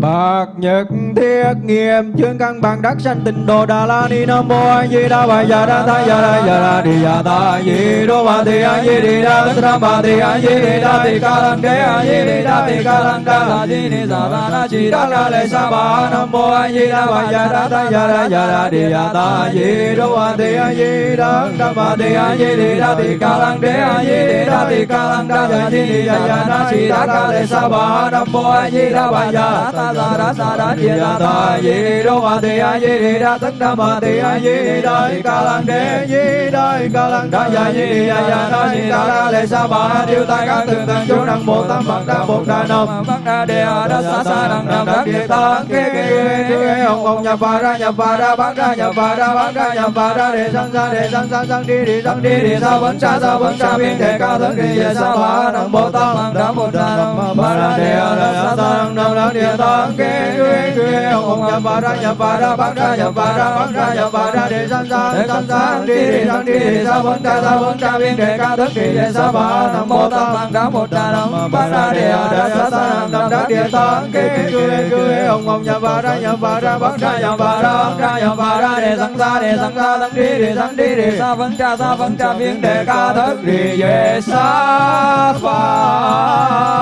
Speaker 4: Bạc nhật thiết nghiêm chương căn Bằng, đắc sanh tịnh độ, đà la ni nam mô a di đà bà, già Đà tha, già Đà già Đà đi già ta di đô bà ti a di đi Đà tất ra bà ti a di đi Đà ti ca lăng đế, a di đi Đà ti ca lăng Đà la di ni Già Đà na chi Đà la Lê sa Bà nam mô a di đà bà, già Đà tha, già Đà già Đà đi già ta di đô bà ti a di đa đa bà ti a di đi Đà ti ca lăng đế, a di đi Đà ti ca lăng Đà la di ni Già ya na chi Đà La Lê sa Bà nam mô a di đà bà, già Đà ta sa đa sa đa di đà ta di đô ma ti a di đi đa tất đa ma ti a di đi đa ti ca lăng đế di đa ca lăng đa ya di đi ya ya na di đa ca lệ sa ba tiêu tai các từng tầng chú năng bồ tam bậc đa bồ đa nam bậc đa đề a đa sa sa năng nam đa địa ta kê kê kê kê ông ông nhập ba ra nhập ba ra bát ra nhập ba ra bát ra nhập ba ra đề sang ra đề sang sang sang đi đi sang đi đi sa vấn sa sa vấn sa biên thể ca thân đi về sa ba năng bồ tam bậc đa bồ đa nam ba ra đề a đa sa sa năng nam đa địa ta kê kê kê ông ông nhập ba ra nhập ba ra bát ra nhập ba ra bát ra nhập ba ra đề sang sang sang sang đi đi sang đi đi sa vấn ca sa vấn ca biên đề ca thức đi về sa ba nam mô tam bậc đá một đà nam ba ra đề a đa sa sa nam nam đá địa ta kê kê kê kê ông ông nhập ba ra nhập ba ra bát ra nhập ba ra bát ra nhập ba ra đề sang sa đề sang sa sang đi đi sang đi đi sa vấn ca sa vấn ca biên đề ca thức đi về sa
Speaker 2: ba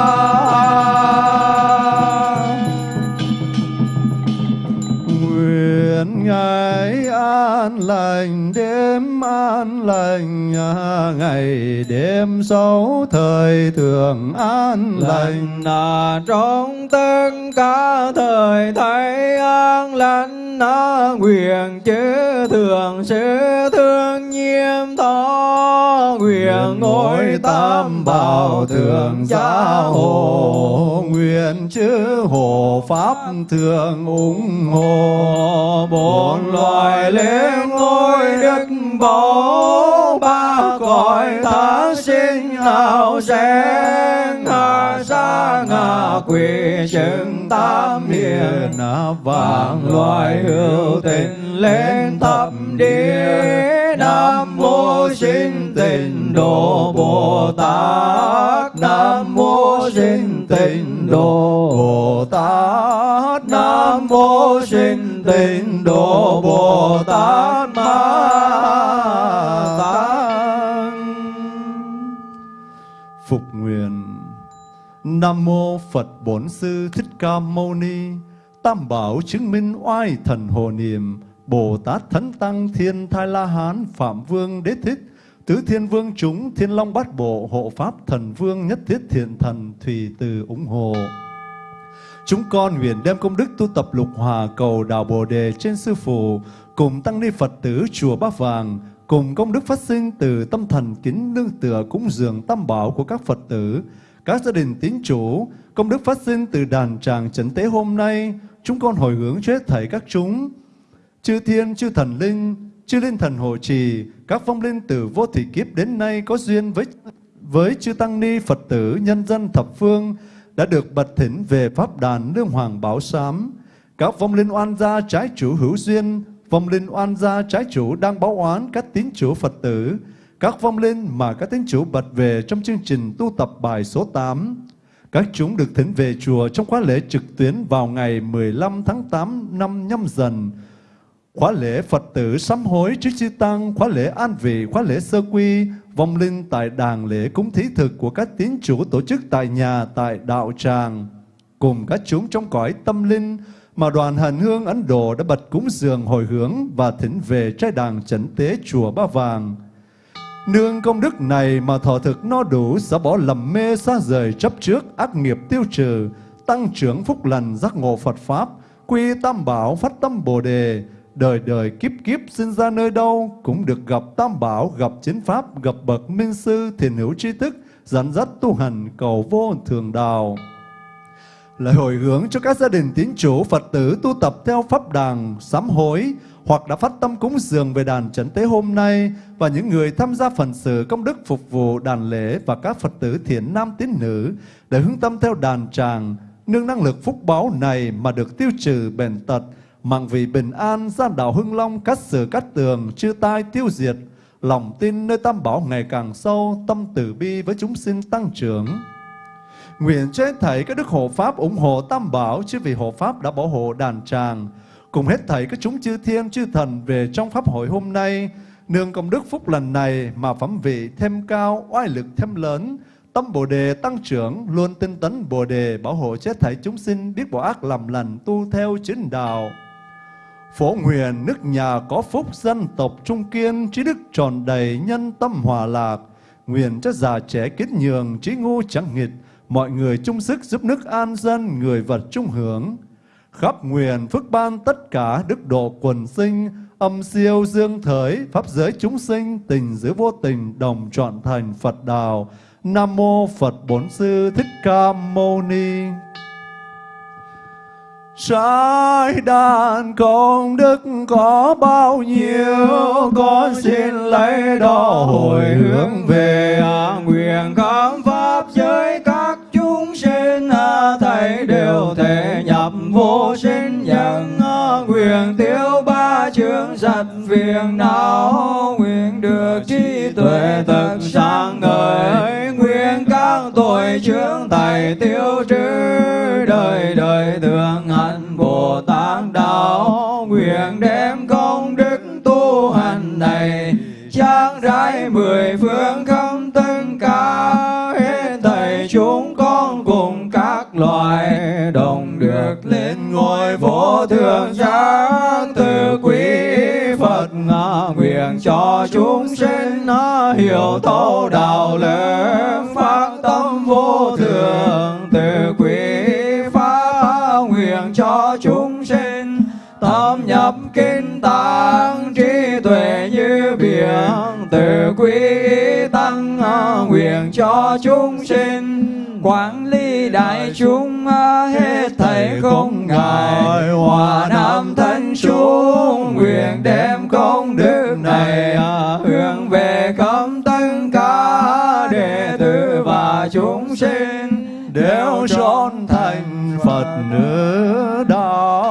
Speaker 2: an lành, đêm an lành à, ngày đêm sáu thời thường an lành.
Speaker 4: Là trong tất cả thời thấy an lành à, nguyện chế thường sẽ thương nhiêm thọ nguyện ngôi tam bảo thượng gia hộ.
Speaker 2: nguyện chư hộ pháp thường ủng hộ.
Speaker 4: Bốn loài lên ngôi đức bảo ba cõi tha sinh hào sen. Hạ sa ngạ quỷ chứng tam hiền. Vạn loài hữu tình lên thập địa nam mô sinh tịnh độ bồ tát nam mô sinh tịnh độ
Speaker 2: Bồ Tát
Speaker 4: nam mô sinh tịnh độ bồ tát ma tát.
Speaker 2: Phục nguyện. Nam mô Phật Bổn Sư Thích Ca Mâu Ni. Tam Bảo chứng minh oai thần hồ niệm. Bồ Tát Thánh Tăng Thiên Thai La Hán Phạm Vương Đế Thích Tứ Thiên Vương chúng Thiên Long Bát Bộ Hộ Pháp Thần Vương Nhất Thiết Thiện Thần thủy Từ ủng hộ Chúng con nguyện đem công đức tu tập lục hòa cầu đạo Bồ Đề trên Sư Phụ, cùng Tăng Ni Phật tử Chùa bát Vàng, cùng công đức phát sinh từ tâm thần kính nương tựa cúng dường tam bảo của các Phật tử, các gia đình tín chủ, công đức phát sinh từ đàn tràng trấn tế hôm nay, chúng con hồi hướng cho hết thảy các chúng. Chư thiên, chư thần linh, chư linh thần hộ trì, các phong linh từ vô thủy kiếp đến nay có duyên với với chư tăng ni Phật tử nhân dân thập phương đã được bật thỉnh về pháp đàn lương hoàng bảo sám. Các vong linh oan gia trái chủ hữu duyên, vong linh oan gia trái chủ đang báo oán các tín chủ Phật tử, các vong linh mà các tín chủ bật về trong chương trình tu tập bài số 8. Các chúng được thỉnh về chùa trong khóa lễ trực tuyến vào ngày 15 tháng 8 năm nhâm dần. Khóa lễ Phật tử sám hối trước chư Tăng, khóa lễ an vị, khóa lễ sơ quy, vong linh tại đàn lễ cúng thí thực của các tín chủ tổ chức tại nhà, tại đạo tràng. Cùng các chúng trong cõi tâm linh mà đoàn hành hương Ấn Độ đã bật cúng dường hồi hướng và thỉnh về trai đàng chẩn tế chùa Ba Vàng. Nương công đức này mà thọ thực no đủ sẽ bỏ lầm mê xa rời chấp trước ác nghiệp tiêu trừ, tăng trưởng phúc lành giác ngộ Phật Pháp, quy tam bảo phát tâm Bồ Đề, đời đời kiếp kiếp sinh ra nơi đâu cũng được gặp tam bảo, gặp chính pháp, gặp bậc minh sư, thiền hữu tri thức, dẫn dắt tu hành cầu vô thường đạo. Lời hồi hướng cho các gia đình tín chủ Phật tử tu tập theo pháp đàn sám hối, hoặc đã phát tâm cúng dường về đàn trấn tế hôm nay và những người tham gia phần sự công đức phục vụ đàn lễ và các Phật tử thiện nam tín nữ để hướng tâm theo đàn tràng, nương năng lực phúc báo này mà được tiêu trừ bền tật, mặng vì bình an ra đảo hưng long cắt sửa cắt tường, chư tai tiêu diệt, lòng tin nơi tam bảo ngày càng sâu, tâm từ bi với chúng sinh tăng trưởng. Nguyện cho hết thảy các đức hộ pháp ủng hộ tam bảo chứ vì hộ pháp đã bảo hộ đàn tràng cùng hết thảy các chúng chư thiên, chư thần về trong pháp hội hôm nay, nương công đức phúc lần này mà phẩm vị thêm cao, oai lực thêm lớn, tâm bồ đề tăng trưởng, luôn tinh tấn bồ đề bảo hộ chết thảy chúng sinh, biết bỏ ác làm lành tu theo chính đạo. Phổ nguyện nước nhà có phúc dân tộc trung kiên, trí đức tròn đầy nhân tâm hòa lạc. Nguyện cho già trẻ kết nhường, trí ngu chẳng nghịch, mọi người chung sức giúp nước an dân, người vật chung hưởng. Khắp nguyện phước ban tất cả đức độ quần sinh, âm siêu dương thới, pháp giới chúng sinh, tình giữa vô tình đồng trọn thành Phật đạo. Nam mô Phật Bốn Sư Thích Ca Mâu Ni. Trái đàn công đức có bao nhiêu? Con xin lấy đó hồi hướng về à,
Speaker 4: Nguyện khám pháp giới các chúng sinh. À, thầy đều thể nhập vô sinh nhân. À, nguyện tiêu ba chương giật phiền não. Nguyện được trí tuệ thật sáng ngời. Nguyện các tội chướng tài tiêu trừ. Đời đời thường bảo nguyện đem công đức tu hành này trang trải mười phương không tất cả hết thầy chúng con cùng các loài đồng được lên ngôi vô thượng giác từ quý Phật nguyện cho chúng sinh hiểu thấu đạo lớn phát tâm vô thường từ quý sinh nhập kinh tạng, trí tuệ như biển, từ quý tăng à,
Speaker 3: nguyện cho chúng sinh quản lý đại chúng à, hết thảy không ngại hòa nam thánh chúng nguyện đem công đức này à, hướng về cấm tất cả đệ tử và chúng sinh
Speaker 2: đều trốn thành Phật nữ đạo.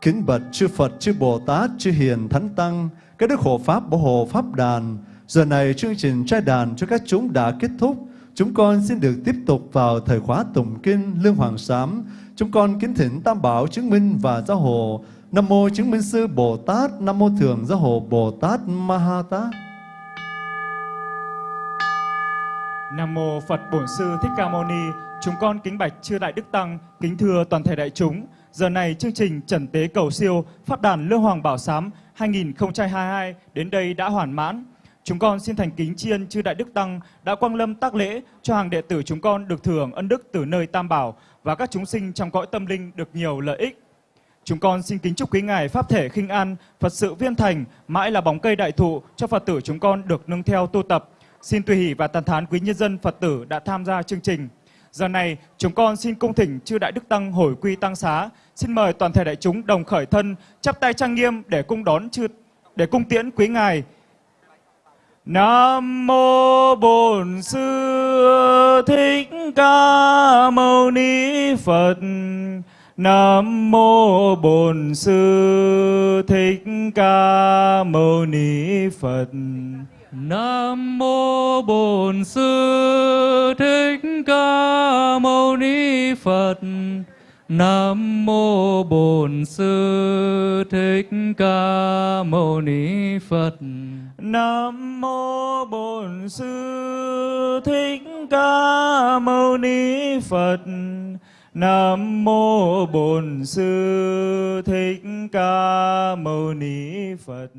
Speaker 2: Kính bạch chư Phật, chư Bồ Tát, chư Hiền Thánh Tăng, các đức hộ Pháp bảo hộ Pháp đàn. Giờ này chương trình trai đàn cho các chúng đã kết thúc. Chúng con xin được tiếp tục vào thời khóa tụng kinh Lương Hoàng Sám. Chúng con kính thỉnh Tam Bảo chứng minh và giáo hộ. Nam mô chứng minh sư Bồ Tát, Nam mô thường giáo hộ Bồ Tát Ma Tát.
Speaker 1: Nam mô Phật Bổn Sư Thích Ca Mâu Ni. Chúng con kính bạch chư đại đức tăng, kính thưa toàn thể đại chúng. Giờ này chương trình Trần Tế Cầu Siêu phát đàn Lương Hoàng Bảo Sám 2022 đến đây đã hoàn mãn. Chúng con xin thành kính tri ân chư đại đức tăng đã quang lâm tác lễ cho hàng đệ tử chúng con được thưởng ân đức từ nơi Tam Bảo và các chúng sinh trong cõi tâm linh được nhiều lợi ích. Chúng con xin kính chúc quý ngài pháp thể khinh an, Phật sự viên thành, mãi là bóng cây đại thụ cho Phật tử chúng con được nâng theo tu tập. Xin tùy hỷ và tàn thán quý nhân dân Phật tử đã tham gia chương trình. Giờ này, chúng con xin cung thỉnh chư đại đức tăng hồi quy tăng xá. Xin mời toàn thể đại chúng đồng khởi thân, chắp tay trang nghiêm để cung đón chư để cung tiễn quý ngài. Nam mô Bổn Sư Thích Ca Mâu Ni Phật. Nam mô Bổn Sư Thích Ca Mâu Ni Phật.
Speaker 7: Nam mô Bổn Sư Thích Ca Mâu Ni Phật. Nam mô Bổn Sư Thích Ca Mâu Ni Phật.
Speaker 1: Nam mô Bổn Sư Thích Ca Mâu Ni Phật. Nam mô Bổn Sư Thích Ca Mâu Ni Phật.